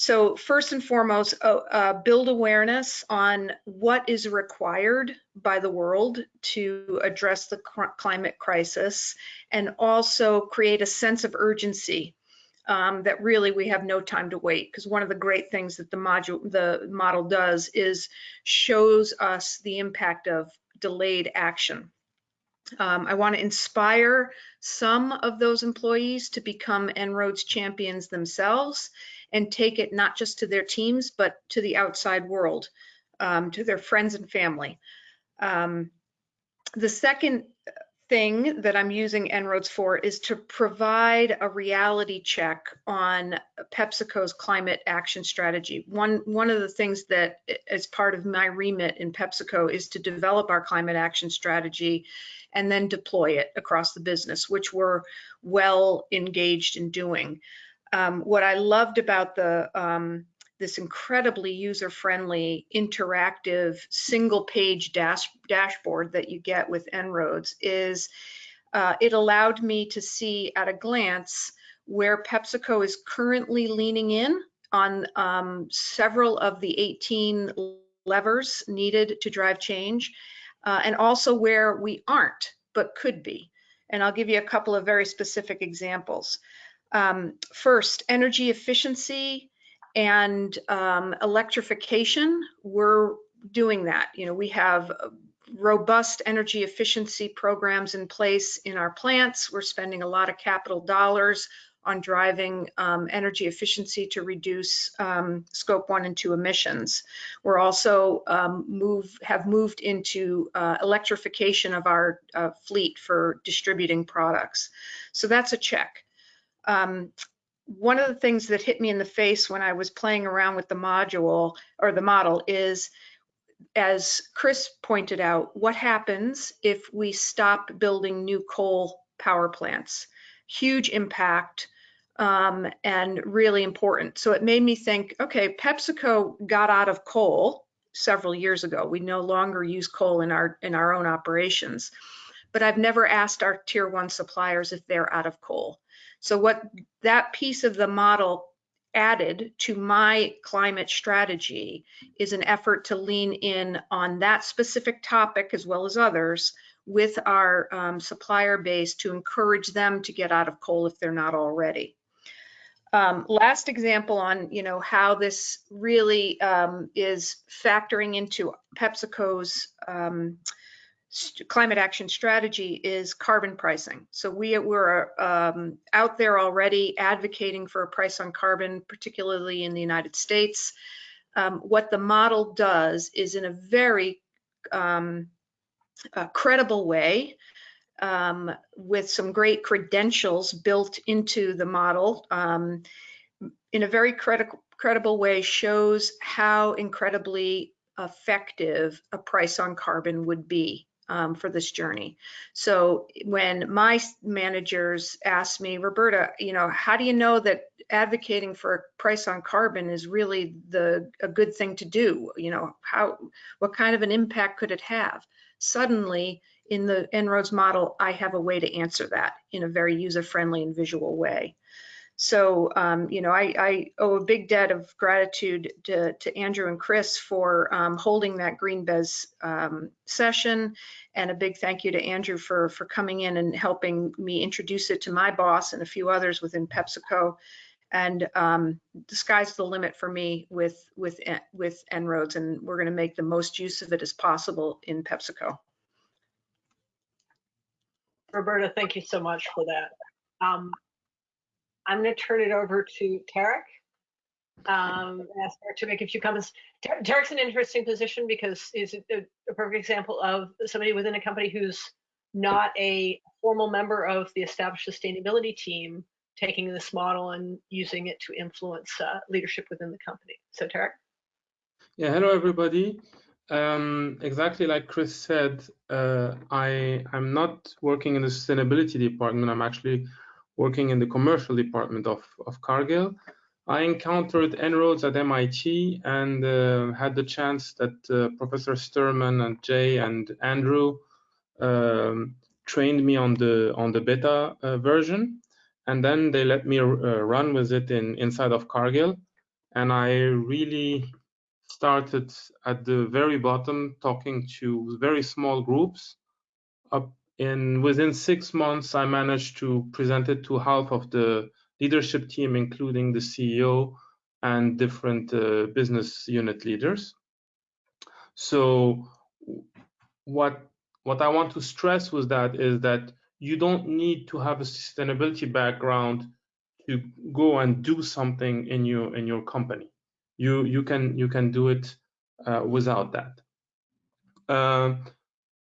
So first and foremost, uh, uh, build awareness on what is required by the world to address the climate crisis and also create a sense of urgency um, that really we have no time to wait because one of the great things that the module the model does is shows us the impact of delayed action. Um, I want to inspire some of those employees to become En-ROADS champions themselves and take it not just to their teams, but to the outside world, um, to their friends and family. Um, the second thing that I'm using En-ROADS for is to provide a reality check on PepsiCo's climate action strategy. One, one of the things that as part of my remit in PepsiCo is to develop our climate action strategy and then deploy it across the business, which we're well engaged in doing. Um, what I loved about the um, this incredibly user-friendly, interactive, single-page dash dashboard that you get with En-ROADS is uh, it allowed me to see at a glance where PepsiCo is currently leaning in on um, several of the 18 levers needed to drive change, uh, and also where we aren't, but could be. And I'll give you a couple of very specific examples. Um, first, energy efficiency and um, electrification, we're doing that. You know, we have robust energy efficiency programs in place in our plants. We're spending a lot of capital dollars on driving um, energy efficiency to reduce um, scope one and two emissions. We're also um, move have moved into uh, electrification of our uh, fleet for distributing products. So that's a check. Um, one of the things that hit me in the face when I was playing around with the module or the model is, as Chris pointed out, what happens if we stop building new coal power plants? Huge impact um, and really important. So it made me think, okay, PepsiCo got out of coal several years ago. We no longer use coal in our in our own operations, but I've never asked our tier one suppliers if they're out of coal. So what that piece of the model added to my climate strategy is an effort to lean in on that specific topic as well as others with our um, supplier base to encourage them to get out of coal if they're not already. Um, last example on you know how this really um, is factoring into PepsiCo's um, climate action strategy is carbon pricing. So we were um, out there already advocating for a price on carbon, particularly in the United States. Um, what the model does is in a very um, credible way, um, with some great credentials built into the model, um, in a very credible credible way shows how incredibly effective a price on carbon would be um, for this journey. So when my managers ask me, Roberta, you know, how do you know that advocating for a price on carbon is really the a good thing to do? You know, how what kind of an impact could it have? Suddenly, in the En-ROADS model, I have a way to answer that in a very user-friendly and visual way. So, um, you know, I, I, owe a big debt of gratitude to, to Andrew and Chris for um, holding that GreenBiz um, session, and a big thank you to Andrew for for coming in and helping me introduce it to my boss and a few others within PepsiCo. And um, the sky's the limit for me with with with En-ROADS, and we're going to make the most use of it as possible in PepsiCo. Roberta, thank you so much for that. Um, I'm going to turn it over to Tarek. Um, ask to make a few comments. Tarek's an interesting position because he's a, a perfect example of somebody within a company who's not a formal member of the established sustainability team taking this model and using it to influence uh, leadership within the company. So Tarek? Yeah, hello everybody. Um, exactly like Chris said, uh, I I'm not working in the sustainability department. I'm actually working in the commercial department of of Cargill. I encountered En-ROADS at MIT and uh, had the chance that uh, Professor Sterman and Jay and Andrew um, trained me on the on the beta uh, version, and then they let me uh, run with it in inside of Cargill, and I really started at the very bottom, talking to very small groups. Up in within six months, I managed to present it to half of the leadership team, including the CEO and different uh, business unit leaders. So what what I want to stress with that is that you don't need to have a sustainability background to go and do something in your in your company. You you can you can do it uh, without that. Uh,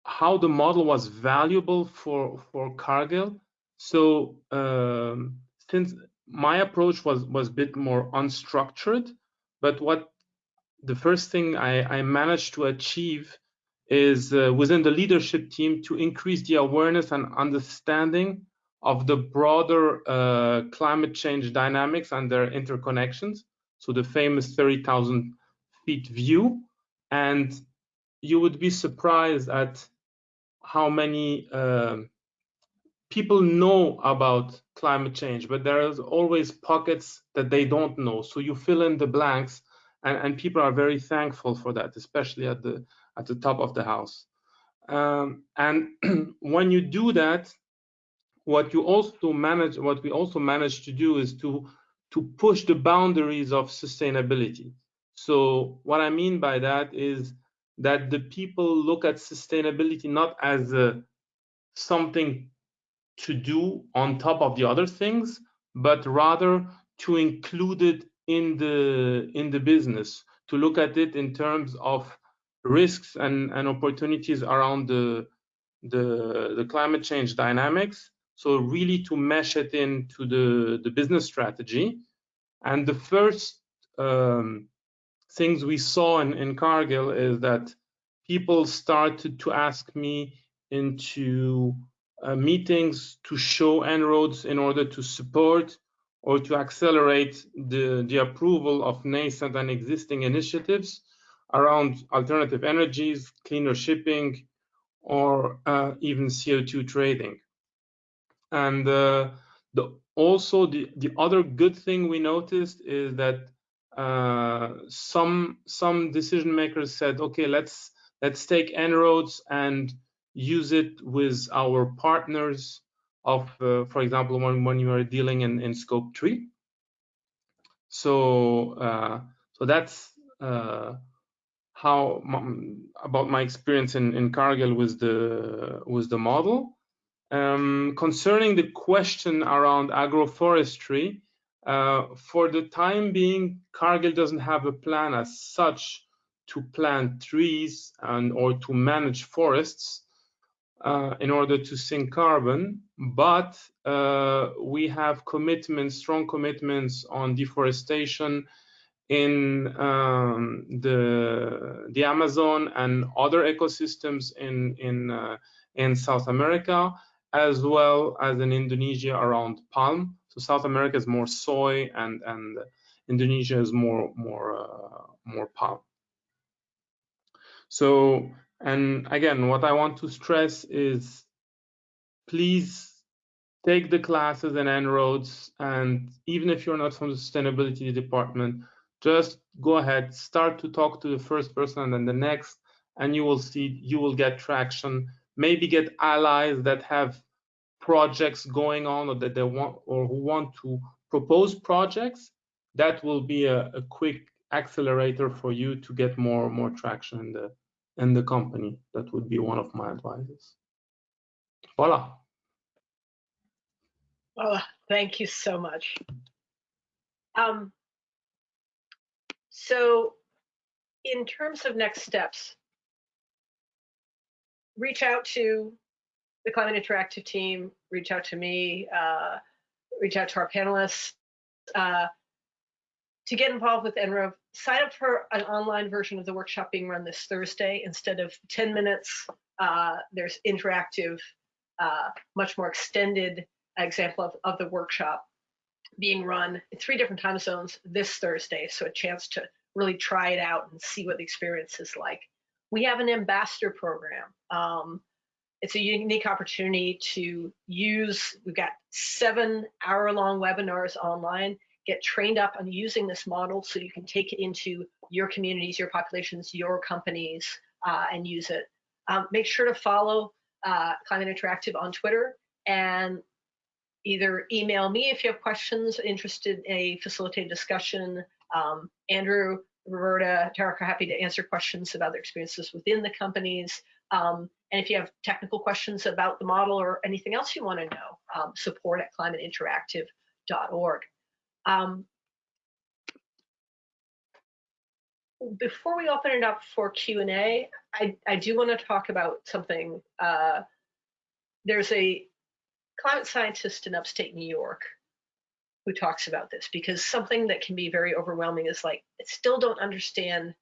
how the model was valuable for for Cargill. So um, since my approach was was a bit more unstructured, but what the first thing I, I managed to achieve is uh, within the leadership team to increase the awareness and understanding of the broader uh, climate change dynamics and their interconnections. So the famous 30,000 feet view, and you would be surprised at how many uh, people know about climate change, but there's always pockets that they don't know. So you fill in the blanks, and, and people are very thankful for that, especially at the at the top of the house. Um, and when you do that, what you also manage, what we also manage to do is to to push the boundaries of sustainability. So what I mean by that is that the people look at sustainability not as a, something to do on top of the other things, but rather to include it in the in the business, to look at it in terms of risks and, and opportunities around the, the, the climate change dynamics. So really to mesh it into the, the business strategy. And the first um, things we saw in, in Cargill is that people started to ask me into uh, meetings to show En-ROADS in order to support or to accelerate the, the approval of nascent and existing initiatives around alternative energies, cleaner shipping, or uh, even CO2 trading. And uh, the, also the, the other good thing we noticed is that uh, some some decision makers said, okay, let's let's take En-ROADS and use it with our partners of, uh, for example, when, when you are dealing in, in scope three. So uh, so that's uh, how about my experience in, in Cargill with the with the model. Um, concerning the question around agroforestry, uh, for the time being, Cargill doesn't have a plan as such to plant trees and or to manage forests uh, in order to sink carbon, but uh, we have commitments, strong commitments on deforestation in um, the the Amazon and other ecosystems in in uh, in South America, as well as in Indonesia around palm. So South America is more soy, and and Indonesia is more more uh, more palm. So and again, what I want to stress is, please take the classes and En-ROADS, and even if you're not from the sustainability department, just go ahead, start to talk to the first person and then the next, and you will see, you will get traction. Maybe get allies that have projects going on or that they want or who want to propose projects. That will be a, a quick accelerator for you to get more more traction in the in the company. That would be one of my advices. Voila. Oh, thank you so much. Um, so in terms of next steps, reach out to the Climate Interactive team, reach out to me, uh, reach out to our panelists. Uh, to get involved with En-ROADS, sign up for an online version of the workshop being run this Thursday. Instead of 10 minutes, uh, there's interactive, uh, much more extended example of, of the workshop being run in three different time zones this Thursday. So a chance to really try it out and see what the experience is like. We have an ambassador program. Um, it's a unique opportunity to use, we've got seven hour long webinars online, get trained up on using this model so you can take it into your communities, your populations, your companies, uh, and use it. Um, make sure to follow uh, Climate Interactive on Twitter and either email me if you have questions, interested in a facilitated discussion. Um, Andrew, Roberta, Tarek are happy to answer questions about their experiences within the companies. Um, and if you have technical questions about the model or anything else you want to know, um, support at climateinteractive.org. Um, before we open it up for Q&A, I, I do want to talk about something. Uh, there's a climate scientist in upstate New York who talks about this because something that can be very overwhelming is like, I still don't understand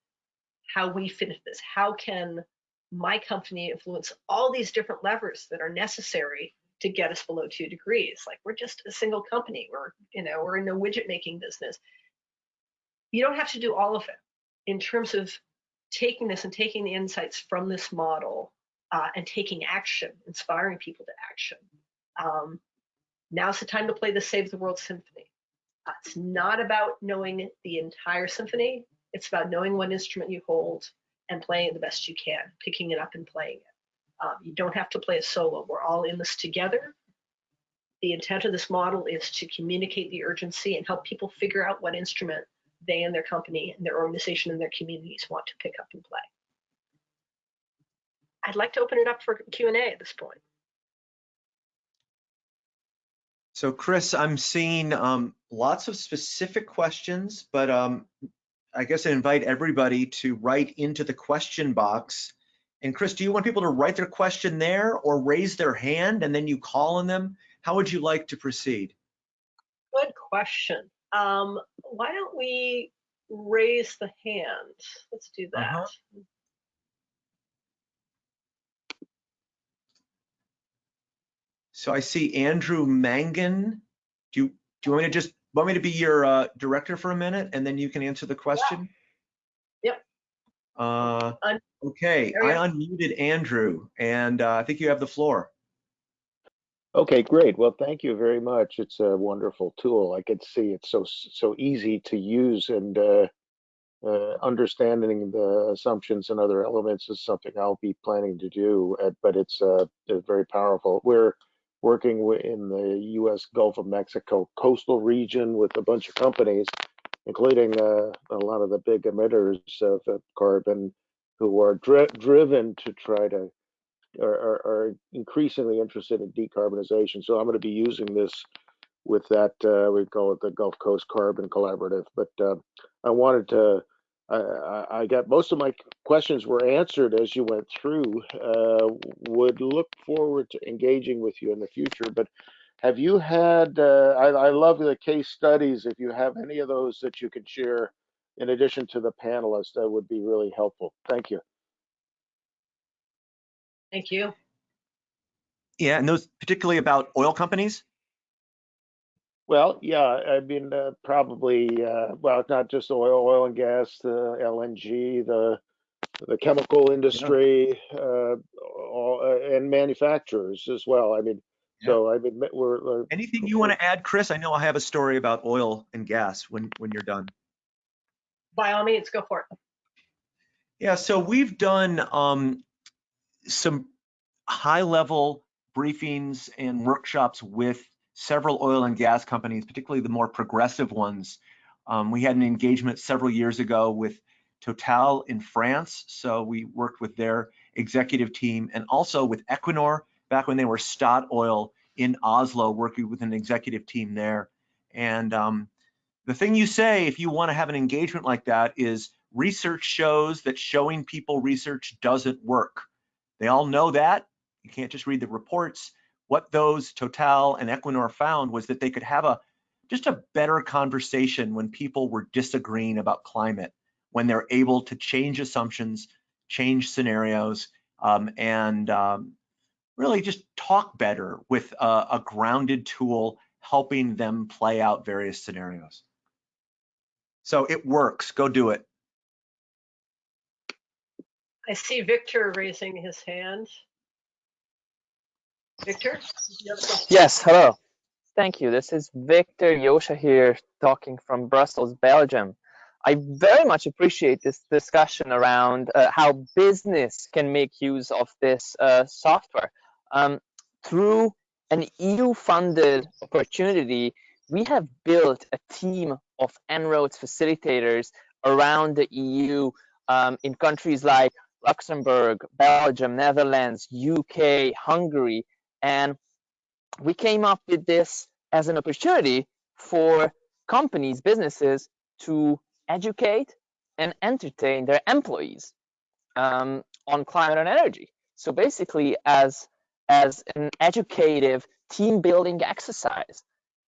how we into this. How can my company influence all these different levers that are necessary to get us below two degrees? Like we're just a single company. We're, you know, we're in a widget making business. You don't have to do all of it in terms of taking this and taking the insights from this model uh, and taking action, inspiring people to action. Um, now's the time to play the Save the World Symphony. Uh, it's not about knowing the entire symphony. It's about knowing what instrument you hold and playing it the best you can, picking it up and playing it. Um, you don't have to play a solo. We're all in this together. The intent of this model is to communicate the urgency and help people figure out what instrument they and their company and their organization and their communities want to pick up and play. I'd like to open it up for Q&A at this point. So Chris, I'm seeing um, lots of specific questions, but um, I guess I invite everybody to write into the question box. And Chris, do you want people to write their question there or raise their hand and then you call on them? How would you like to proceed? Good question. Um, why don't we raise the hand? Let's do that. Uh-huh. So I see Andrew Mangan. Do you, do you want me to just, want me to be your uh, director for a minute and then you can answer the question? Yep. Uh, Un- okay, I unmuted Andrew and uh, I think you have the floor. Okay, great. Well, thank you very much. It's a wonderful tool. I could see it's so so easy to use, and uh, uh, understanding the assumptions and other elements is something I'll be planning to do. uh, but it's uh, very powerful. We're working in the U.S. Gulf of Mexico coastal region with a bunch of companies, including uh, a lot of the big emitters of carbon, who are dri- driven to try to are, are, are increasingly interested in decarbonization. So I'm going to be using this with that, uh, we call it the Gulf Coast Carbon Collaborative. But uh, I wanted to, I, I I got most of my questions were answered as you went through. Uh, would look forward to engaging with you in the future. But have you had, uh, I, I love the case studies. If you have any of those that you could share in addition to the panelists, that would be really helpful. Thank you. Thank you. Yeah, and those particularly about oil companies? Well, yeah, I mean, uh, probably, uh, well, not just oil, oil and gas, the LNG, the the chemical industry, uh, all, uh, and manufacturers as well. I mean, Yeah. so I mean, we're, we're Anything you want to add, Chris? I know I have a story about oil and gas when, when you're done. By all means, go for it. Yeah, so we've done um, some high-level briefings and workshops with several oil and gas companies, particularly the more progressive ones. Um, we had an engagement several years ago with Total in France, so we worked with their executive team and also with Equinor back when they were Statoil in Oslo, working with an executive team there. And um, the thing you say if you want to have an engagement like that is research shows that showing people research doesn't work. They all know that. You can't just read the reports. What those Total and Equinor found was that they could have a just a better conversation when people were disagreeing about climate, when they're able to change assumptions, change scenarios, um, and um, really just talk better with a, a grounded tool helping them play out various scenarios. So it works. Go do it. I see Victor raising his hand. Victor? Yes, hello. Thank you. This is Victor Yosha here talking from Brussels, Belgium. I very much appreciate this discussion around uh, how business can make use of this uh, software. Um, through an EU-funded opportunity, we have built a team of En-ROADS facilitators around the EU um, in countries like Luxembourg, Belgium, Netherlands, UK, Hungary, and we came up with this as an opportunity for companies, businesses to educate and entertain their employees um, on climate and energy. So basically, as as an educative team building exercise,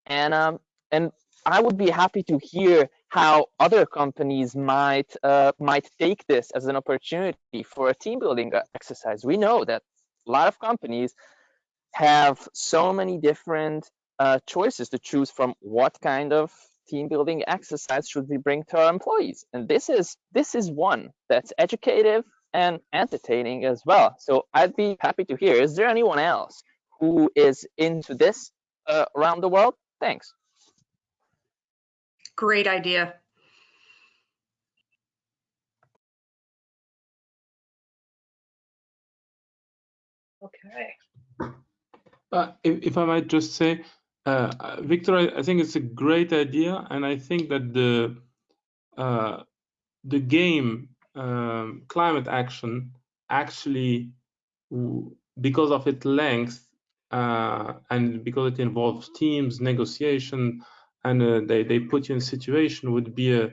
and um, and I would be happy to hear how other companies might uh, might take this as an opportunity for a team building exercise. We know that a lot of companies have so many different uh, choices to choose from what kind of team building exercise should we bring to our employees and this is this is one that's educative and entertaining as well so i'd be happy to hear is there anyone else who is into this uh, around the world thanks Great idea. Okay. Uh, if, if I might just say, uh, uh, Victor, I, I think it's a great idea, and I think that the uh, the game um, climate action actually, because of its length uh, and because it involves teams, negotiation, and they they put you in situation would be a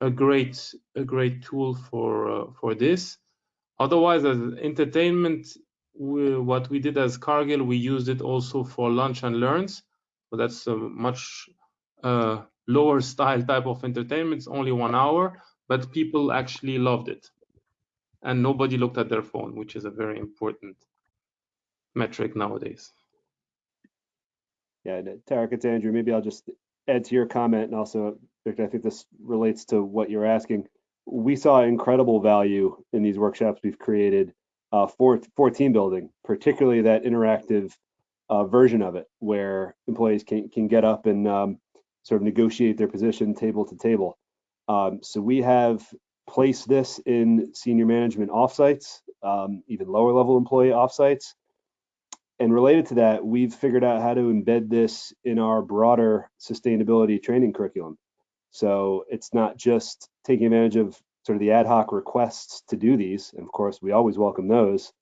a great a great tool for for this. Otherwise, as entertainment, we, what we did as Cargill, we used it also for lunch and learns. So that's a much uh, lower style type of entertainment. It's only one hour, but people actually loved it, and nobody looked at their phone, which is a very important metric nowadays. Yeah, and, Tarek, it's Andrew. Maybe I'll just add to your comment and also, Victor, I think this relates to what you're asking. We saw incredible value in these workshops we've created uh, for for team building, particularly that interactive uh, version of it, where employees can can get up and um, sort of negotiate their position table to table. Um, so we have placed this in senior management offsites, um, even lower level employee offsites. And related to that, we've figured out how to embed this in our broader sustainability training curriculum. So it's not just taking advantage of sort of the ad hoc requests to do these. And of course, we always welcome those,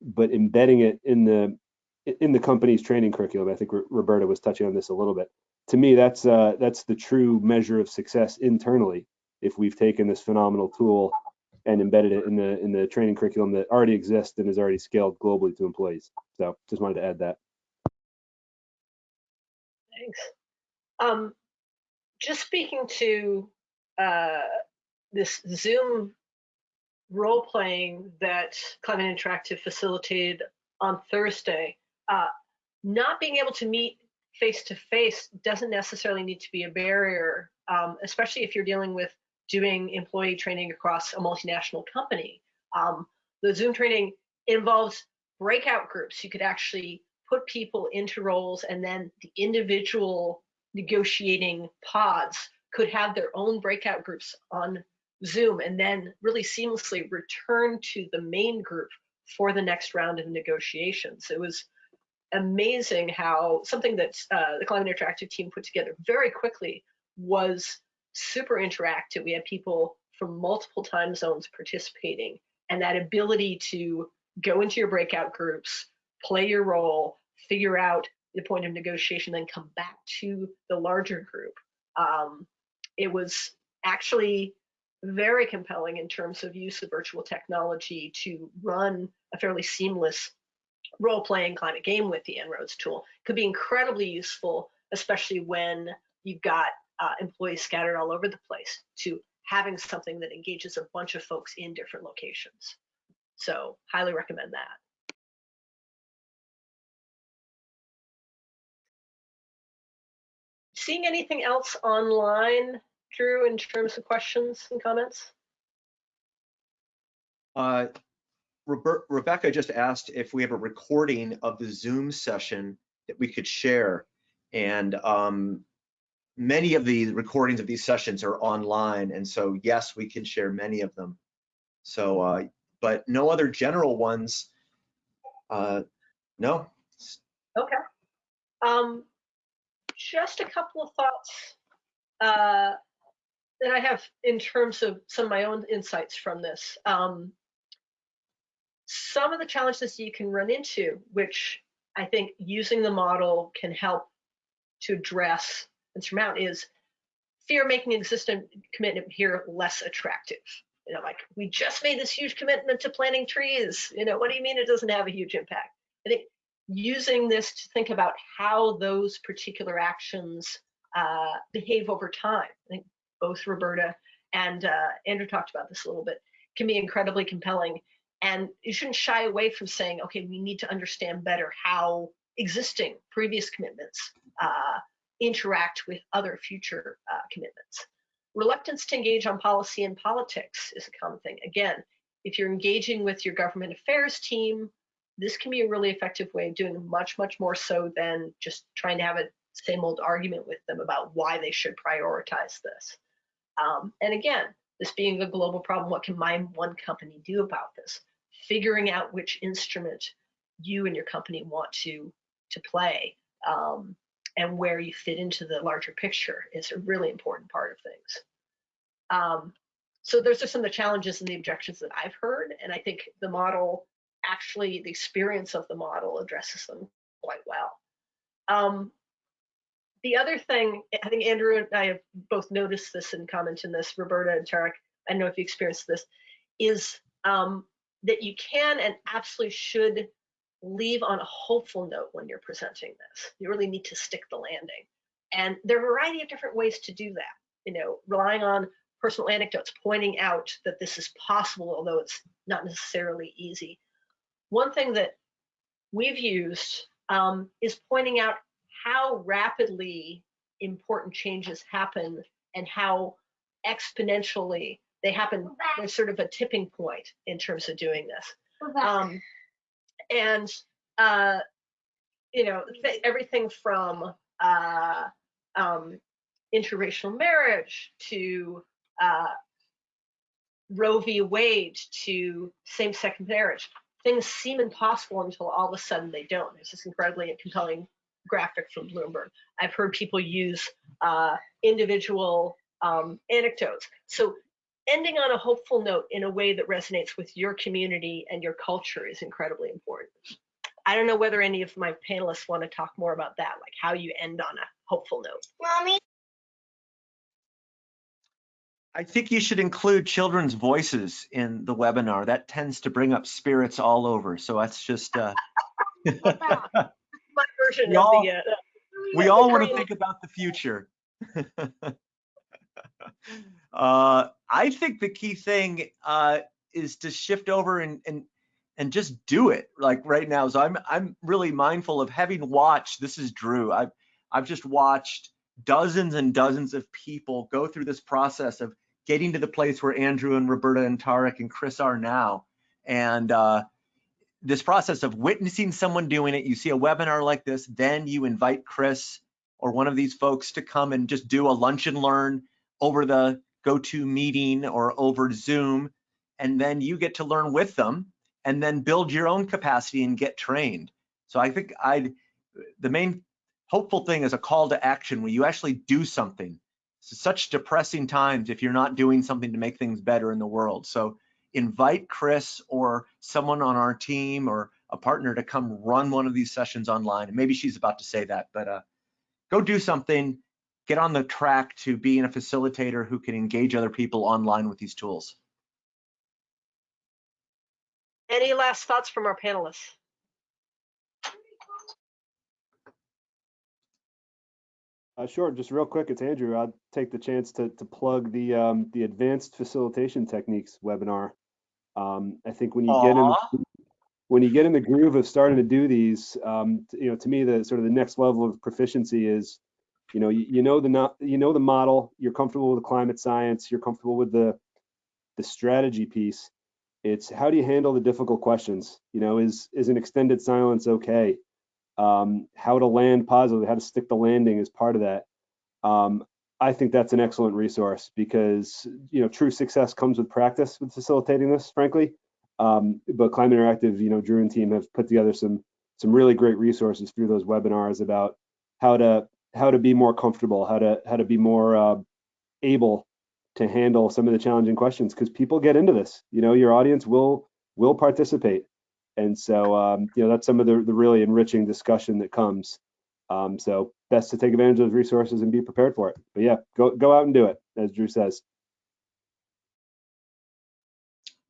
but embedding it in the in the company's training curriculum. I think Roberta was touching on this a little bit. To me, that's uh, that's the true measure of success internally. If we've taken this phenomenal tool and embedded it in the in the training curriculum that already exists and is already scaled globally to employees. So just wanted to add that. Thanks. Um, just speaking to uh, this Zoom role playing that Climate Interactive facilitated on Thursday, uh, not being able to meet face to face doesn't necessarily need to be a barrier, um, especially if you're dealing with doing employee training across a multinational company. Um, the Zoom training involves breakout groups. You could actually put people into roles and then the individual negotiating pods could have their own breakout groups on Zoom and then really seamlessly return to the main group for the next round of negotiations. It was amazing how something that uh, the Climate Interactive team put together very quickly was super interactive. We had people from multiple time zones participating, and that ability to go into your breakout groups, play your role, figure out the point of negotiation, then come back to the larger group. Um, it was actually very compelling in terms of use of virtual technology to run a fairly seamless role-playing climate game with the En-ROADS tool could be incredibly useful, especially when you've got uh, employees scattered all over the place to having something that engages a bunch of folks in different locations. So highly recommend that. Seeing anything else online, Drew, in terms of questions and comments? Uh, Robert, Rebecca just asked if we have a recording of the Zoom session that we could share. And um, many of the recordings of these sessions are online. And so, yes, we can share many of them. So, uh, but no other general ones. Uh, no. Okay. Um, just a couple of thoughts uh, that I have in terms of some of my own insights from this. Um, some of the challenges you can run into, which I think using the model can help to address and surmount, is fear making existing commitment here less attractive. You know, like we just made this huge commitment to planting trees. You know, what do you mean it doesn't have a huge impact? I think using this to think about how those particular actions uh, behave over time. I think both Roberta and uh, Andrew talked about this a little bit, can be incredibly compelling. And you shouldn't shy away from saying, okay, we need to understand better how existing previous commitments uh, interact with other future uh, commitments. Reluctance to engage on policy and politics is a common thing. Again, if you're engaging with your government affairs team, this can be a really effective way of doing much, much more so than just trying to have a same old argument with them about why they should prioritize this. Um, and again, this being a global problem, what can my one company do about this? Figuring out which instrument you and your company want to to play um, and where you fit into the larger picture is a really important part of things. Um, so those are some of the challenges and the objections that I've heard, and I think the model actually the experience of the model addresses them quite well. Um, the other thing, I think Andrew and I have both noticed this and commented this, Roberta and Tarek, I don't know if you experienced this, is um, that you can and absolutely should leave on a hopeful note when you're presenting this. You really need to stick the landing. And there are a variety of different ways to do that. You know, relying on personal anecdotes, pointing out that this is possible, although it's not necessarily easy. One thing that we've used um, is pointing out how rapidly important changes happen and how exponentially they happen. There's sort of a tipping point in terms of doing this. Um, and, uh, you know, th- everything from uh, um, interracial marriage to uh, Roe v. Wade to same sex marriage. Things seem impossible until all of a sudden they don't. There's this incredibly compelling graphic from Bloomberg. I've heard people use uh, individual um, anecdotes. So ending on a hopeful note in a way that resonates with your community and your culture is incredibly important. I don't know whether any of my panelists want to talk more about that, like how you end on a hopeful note. Mommy. I think you should include children's voices in the webinar. That tends to bring up spirits all over. So that's just, uh, My version We of all- the. Uh, we all want to think about the future. uh, I think the key thing uh, is to shift over and, and and just do it like right now. So I'm I'm really mindful of having watched. This is Drew. I've I've just watched dozens and dozens of people go through this process of getting to the place where Andrew and Roberta and Tarek and Chris are now, and uh, this process of witnessing someone doing it. You see a webinar like this, then you invite Chris or one of these folks to come and just do a lunch and learn over the go-to GoToMeeting or over Zoom, and then you get to learn with them and then build your own capacity and get trained. So I think I'd the main hopeful thing is a call to action where you actually do something. It's such depressing times if you're not doing something to make things better in the world. So invite Chris or someone on our team or a partner to come run one of these sessions online. And maybe she's about to say that, but uh, go do something, get on the track to being a facilitator who can engage other people online with these tools. Any last thoughts from our panelists? Uh, sure, just real quick, it's Andrew. I'll take the chance to, to plug the um, the Advanced Facilitation Techniques webinar um, I think when you get in, when you get in the groove of starting to do these, um, you know, to me, the sort of the next level of proficiency is, you know, you, you know the not, you know the model, you're comfortable with the climate science, you're comfortable with the the strategy piece. It's how do you handle the difficult questions? You know, is is an extended silence okay? Um, how to land positively, how to stick the landing is part of that. Um, I think that's an excellent resource because you know true success comes with practice with facilitating this, frankly. Um, but Climate Interactive, you know, Drew and team have put together some some really great resources through those webinars about how to how to be more comfortable, how to how to be more uh, able to handle some of the challenging questions because people get into this. You know, your audience will will participate, and so um, you know that's some of the the really enriching discussion that comes. Um, so best to take advantage of those resources and be prepared for it. But yeah, go go out and do it, as Drew says.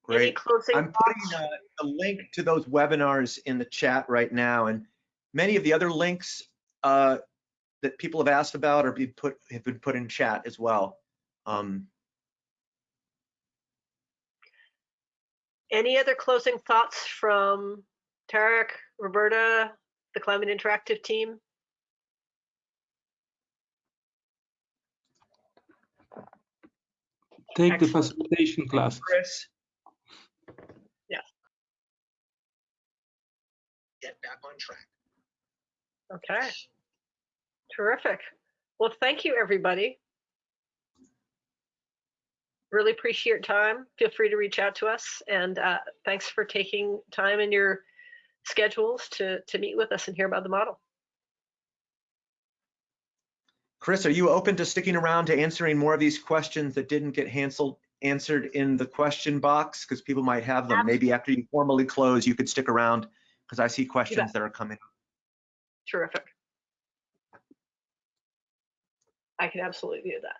Great. I'm putting a, the link to those webinars in the chat right now, and many of the other links uh, that people have asked about are be put have been put in chat as well. Um, Any other closing thoughts from Tarek, Roberta, the Climate Interactive team? Take the facilitation class. Chris. Yeah. Get back on track. Okay. Terrific. Well, thank you, everybody. Really appreciate your time. Feel free to reach out to us. And uh, thanks for taking time in your schedules to, to meet with us and hear about the model. Chris, are you open to sticking around to answering more of these questions that didn't get Hansel answered in the question box? Because people might have them. Maybe after you formally close, you could stick around because I see questions that are coming. Terrific. I can absolutely do that.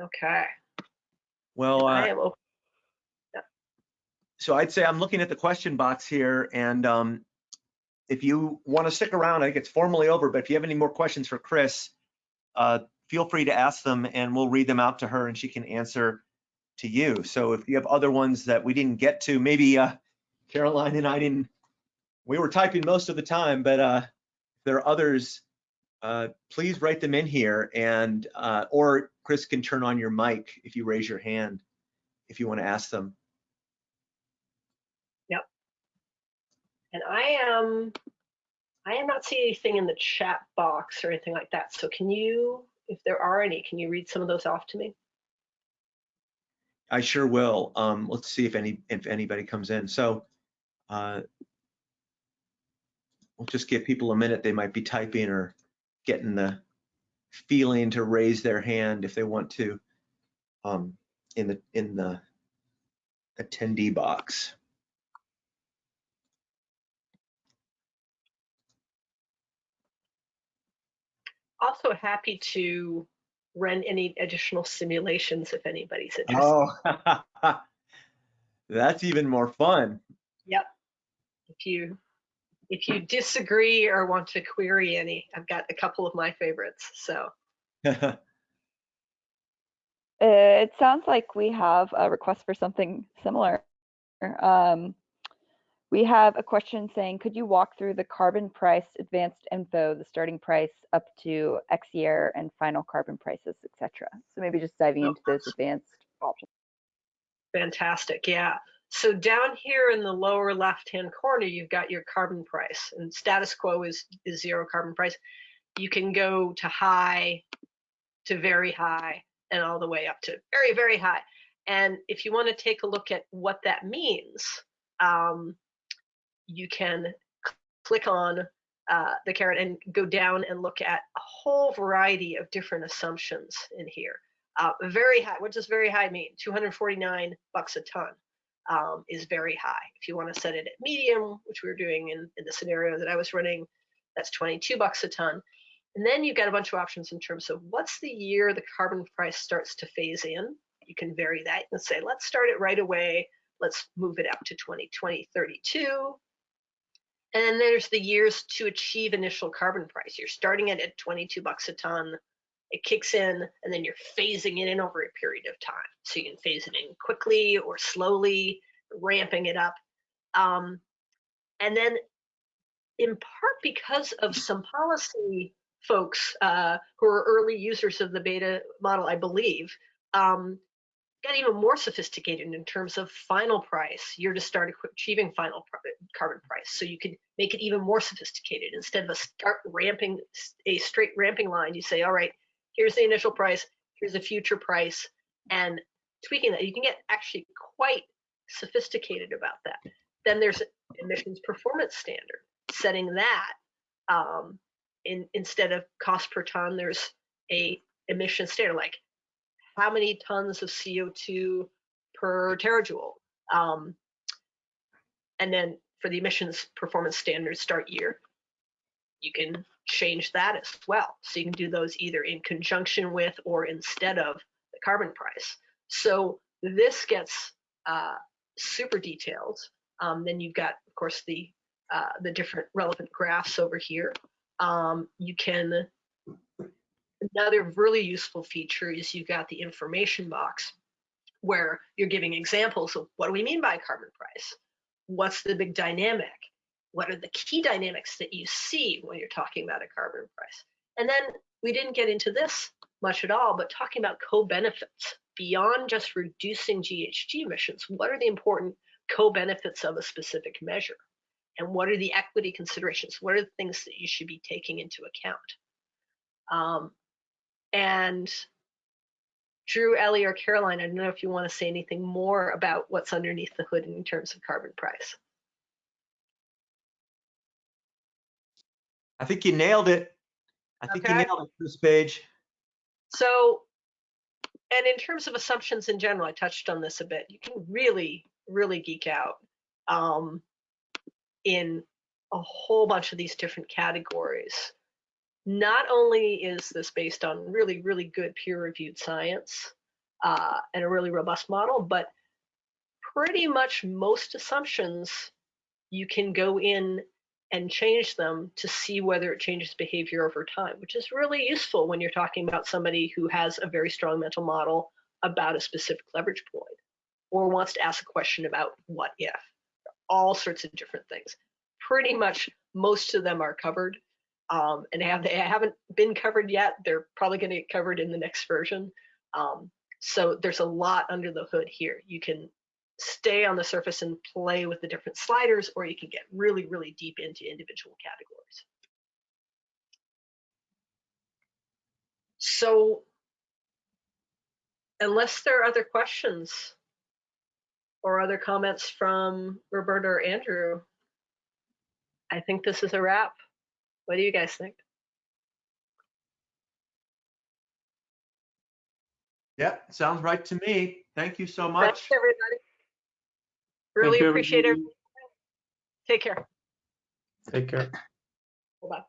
Okay. Well, uh, I am open. So I'd say I'm looking at the question box here and um, if you want to stick around, I think it's formally over, but if you have any more questions for Chris, uh, feel free to ask them and we'll read them out to her and she can answer to you. So if you have other ones that we didn't get to, maybe uh, Caroline and I didn't, we were typing most of the time, but uh, there are others, uh, please write them in here and, uh, or Chris can turn on your mic if you raise your hand, if you want to ask them. And I am, I am not seeing anything in the chat box or anything like that. So can you, if there are any, can you read some of those off to me? I sure will. Um, let's see if any if anybody comes in. So uh, we'll just give people a minute. They might be typing or getting the feeling to raise their hand if they want to um, in the in the attendee box. Also happy to run any additional simulations if anybody's interested. Oh, that's even more fun. Yep. If you if you disagree or want to query any, I've got a couple of my favorites. So Uh, It sounds like we have a request for something similar. Um, we have a question saying, could you walk through the carbon price advanced info, the starting price up to X year and final carbon prices, etc. So maybe just diving Oh, into those advanced options. fantastic. Yeah. So down here in the lower left-hand corner, you've got your carbon price and status quo is, is zero carbon price. You can go to high, to very high, and all the way up to very, very high. And if you want to take a look at what that means, um, you can click on uh, the caret and go down and look at a whole variety of different assumptions in here. Uh, very high. What does very high mean? 249 bucks a ton um, is very high. If you want to set it at medium, which we were doing in, in the scenario that I was running, that's 22 bucks a ton. And then you've got a bunch of options in terms of what's the year the carbon price starts to phase in. You can vary that and say, let's start it right away let's move it up to 2020, 32. And then there's the years to achieve initial carbon price. You're starting it at 22 bucks a ton. It kicks in and then you're phasing it in over a period of time. So you can phase it in quickly or slowly, ramping it up. Um, and then in part because of some policy folks uh, who are early users of the beta model, I believe, um, got even more sophisticated in terms of final price. You're to start achieving final carbon price. So you could make it even more sophisticated. Instead of a start ramping, a straight ramping line, you say, all right, here's the initial price, here's the future price, and tweaking that. You can get actually quite sophisticated about that. Then there's emissions performance standard, setting that um, in, instead of cost per ton, there's a emission standard like how many tons of CO2 per terajoule. Um, and then for the emissions performance standards start year, you can change that as well. So you can do those either in conjunction with or instead of the carbon price. So this gets uh, super detailed. Um, then you've got, of course, the uh, the different relevant graphs over here. Um, you can another really useful feature is you've got the information box where you're giving examples of what do we mean by carbon price? What's the big dynamic? What are the key dynamics that you see when you're talking about a carbon price? And then we didn't get into this much at all, but talking about co-benefits beyond just reducing GHG emissions, what are the important co-benefits of a specific measure? And what are the equity considerations? What are the things that you should be taking into account? Um, and Drew, Ellie, or Caroline, I don't know if you want to say anything more about what's underneath the hood in terms of carbon price. I think you nailed it. I think you nailed it, Chris Page. So, and in terms of assumptions in general, I touched on this a bit. You can really, really geek out um, in a whole bunch of these different categories. Not only is this based on really, really good peer-reviewed science uh, and a really robust model, but pretty much most assumptions you can go in and change them to see whether it changes behavior over time, which is really useful when you're talking about somebody who has a very strong mental model about a specific leverage point or wants to ask a question about what if, all sorts of different things. Pretty much most of them are covered um, and have they haven't been covered yet. They're probably going to get covered in the next version. Um, so there's a lot under the hood here. You can stay on the surface and play with the different sliders, or you can get really, really deep into individual categories. So unless there are other questions or other comments from Roberta or Andrew, I think this is a wrap. What do you guys think? Yep, sounds right to me. Thank you so Thanks, much. everybody. Really Thank appreciate it. Take care. Take care. Bye-bye.